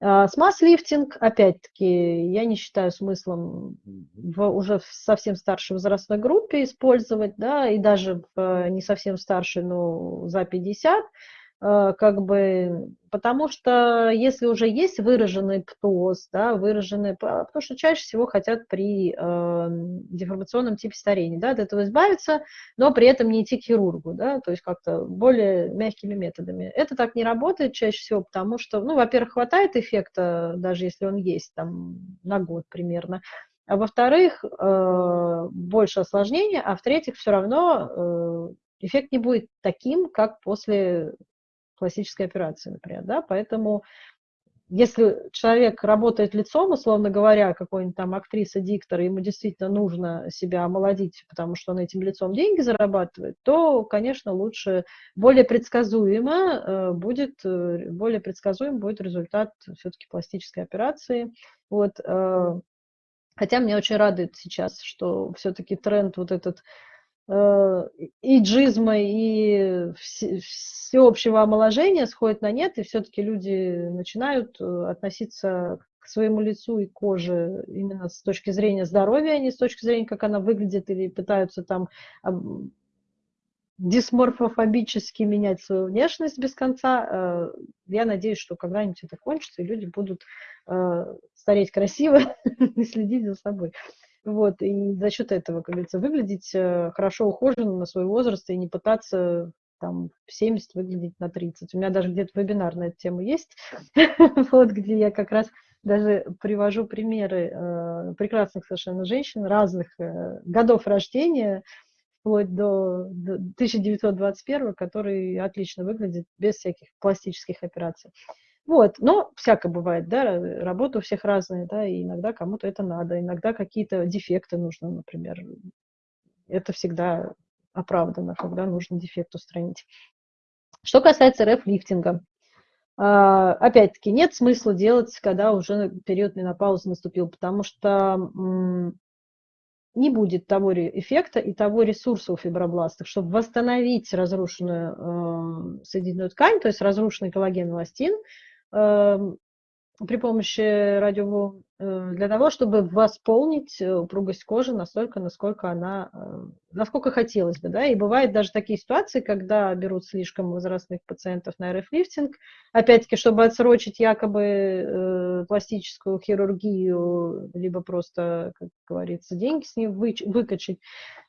А, смаз-лифтинг, опять-таки, я не считаю смыслом в уже в совсем старшей возрастной группе использовать, да, и даже в э, не совсем старшей, но за 50, Э, как бы, потому что если уже есть выраженный птоз, да, выраженный, потому что чаще всего хотят при э, деформационном типе старения, да, от этого избавиться, но при этом не идти к хирургу, да, то есть как-то более мягкими методами. Это так не работает чаще всего, потому что, ну, во-первых, хватает эффекта, даже если он есть там на год примерно, а во-вторых, э, больше осложнений, а в-третьих, все равно э, эффект не будет таким, как после классической операции, например, да, поэтому если человек работает лицом, условно говоря, какой-нибудь там актриса, диктор, ему действительно нужно себя омолодить, потому что он этим лицом деньги зарабатывает, то, конечно, лучше, более предсказуемо э, будет, э, более предсказуем будет результат все-таки пластической операции. Вот, э, хотя меня очень радует сейчас, что все-таки тренд вот этот и джизма, и всеобщего омоложения сходит на нет, и все-таки люди начинают э, относиться к своему лицу и коже именно с точки зрения здоровья, а не с точки зрения, как она выглядит, или пытаются там дисморфофобически менять свою внешность без конца. Э, я надеюсь, что когда-нибудь это кончится, и люди будут стареть красиво и следить за собой. Вот, и за счет этого, как говорится, выглядеть э, хорошо ухоженно на свой возраст и не пытаться там в 70 выглядеть на 30. У меня даже где-то вебинар на эту тему есть, вот, где я как раз даже привожу примеры э, прекрасных совершенно женщин разных э, годов рождения, вплоть до, до 1921, которые отлично выглядят без всяких пластических операций. Вот, но всякое бывает, да, работа у всех разная, да, и иногда кому-то это надо, иногда какие-то дефекты нужно, например. Это всегда оправдано, когда нужно дефект устранить. Что касается РФ-лифтинга, а, опять-таки, нет смысла делать, когда уже период менопаузы наступил, потому что не будет того эффекта и того ресурса у фибробластов, чтобы восстановить разрушенную э, соединенную ткань, то есть разрушенный коллаген эластин, Эм, при помощи радиоволн э, для того, чтобы восполнить э, упругость кожи настолько, насколько она, э, насколько хотелось бы, да, и бывают даже такие ситуации, когда берут слишком возрастных пациентов на РФ-лифтинг, опять-таки, чтобы отсрочить якобы пластическую хирургию, либо просто, как говорится, деньги с ней вы, выкачать,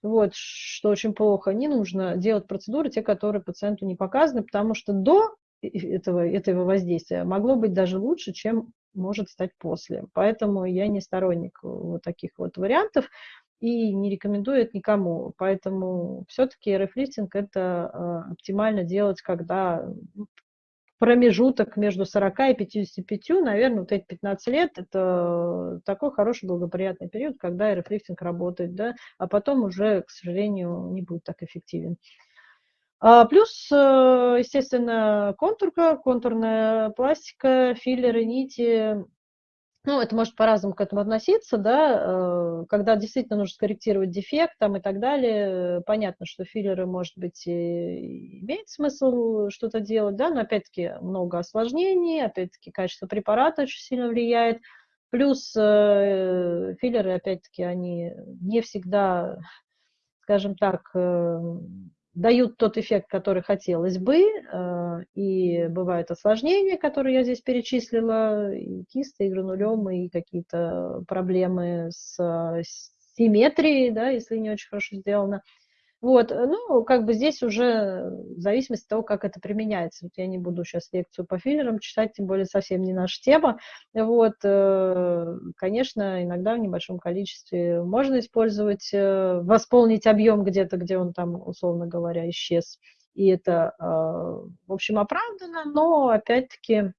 вот, что очень плохо, не нужно делать процедуры, те, которые пациенту не показаны, потому что до этого, этого воздействия могло быть даже лучше, чем может стать после. Поэтому я не сторонник вот таких вот вариантов и не рекомендую это никому. Поэтому все-таки рефлифтинг это э, оптимально делать, когда ну, промежуток между 40 и 55, наверное, вот эти 15 лет, это такой хороший благоприятный период, когда рефлифтинг работает, да, а потом уже, к сожалению, не будет так эффективен. А, плюс, э, естественно, контурка, контурная пластика, филлеры, нити. Ну, это может по-разному к этому относиться, да, э, когда действительно нужно скорректировать дефект там и так далее. Понятно, что филлеры, может быть, имеет смысл что-то делать, да, но опять-таки много осложнений, опять-таки качество препарата очень сильно влияет. Плюс э, филлеры, опять-таки, они не всегда, скажем так, дают тот эффект, который хотелось бы, э, и бывают осложнения, которые я здесь перечислила, и кисты, и гранулемы, и какие-то проблемы с симметрией, да, если не очень хорошо сделано. Вот, э, ну, как бы здесь уже в зависимости от того, как это применяется. Вот я не буду сейчас лекцию по филлерам читать, тем более совсем не наша тема. Вот, э, конечно, иногда в небольшом количестве можно использовать, э, восполнить объем где-то, где он там, условно говоря, исчез. И это, в общем, оправдано, но опять-таки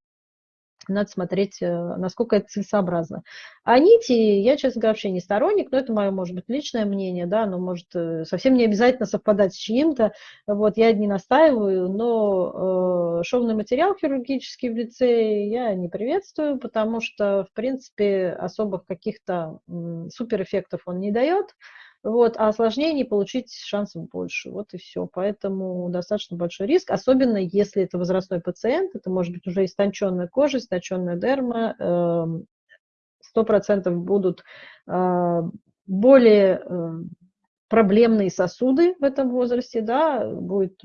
надо смотреть, э, насколько это целесообразно. А нити, я, честно говоря, вообще не сторонник, но это мое, может быть, личное мнение, да, но может э, совсем не обязательно совпадать с чьим-то, вот, я не настаиваю, но э, шовный материал хирургический в лице я не приветствую, потому что, в принципе, особых каких-то суперэффектов он не дает, вот, а осложнений получить шансов больше. Вот и все. Поэтому достаточно большой риск, особенно если это возрастной пациент, это может быть уже истонченная кожа, истонченная дерма, эм, сто процентов будут э, более э, проблемные сосуды в этом возрасте, да, будут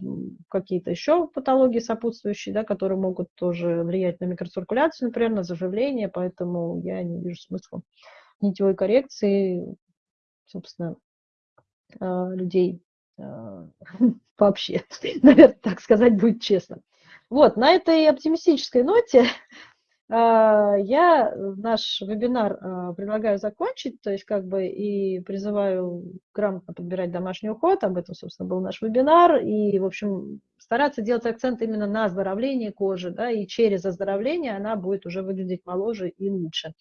какие-то еще патологии сопутствующие, да, которые могут тоже влиять на микроциркуляцию, например, на заживление, поэтому я не вижу смысла нитевой коррекции, собственно, а, людей а, вообще, наверное, так сказать будет честно. Вот, на этой оптимистической ноте а, я наш вебинар предлагаю закончить, то есть как бы и призываю грамотно подбирать домашний уход, об этом, собственно, был наш вебинар, и, в общем, стараться делать акцент именно на оздоровлении кожи, да, и через оздоровление она будет уже выглядеть моложе и лучше.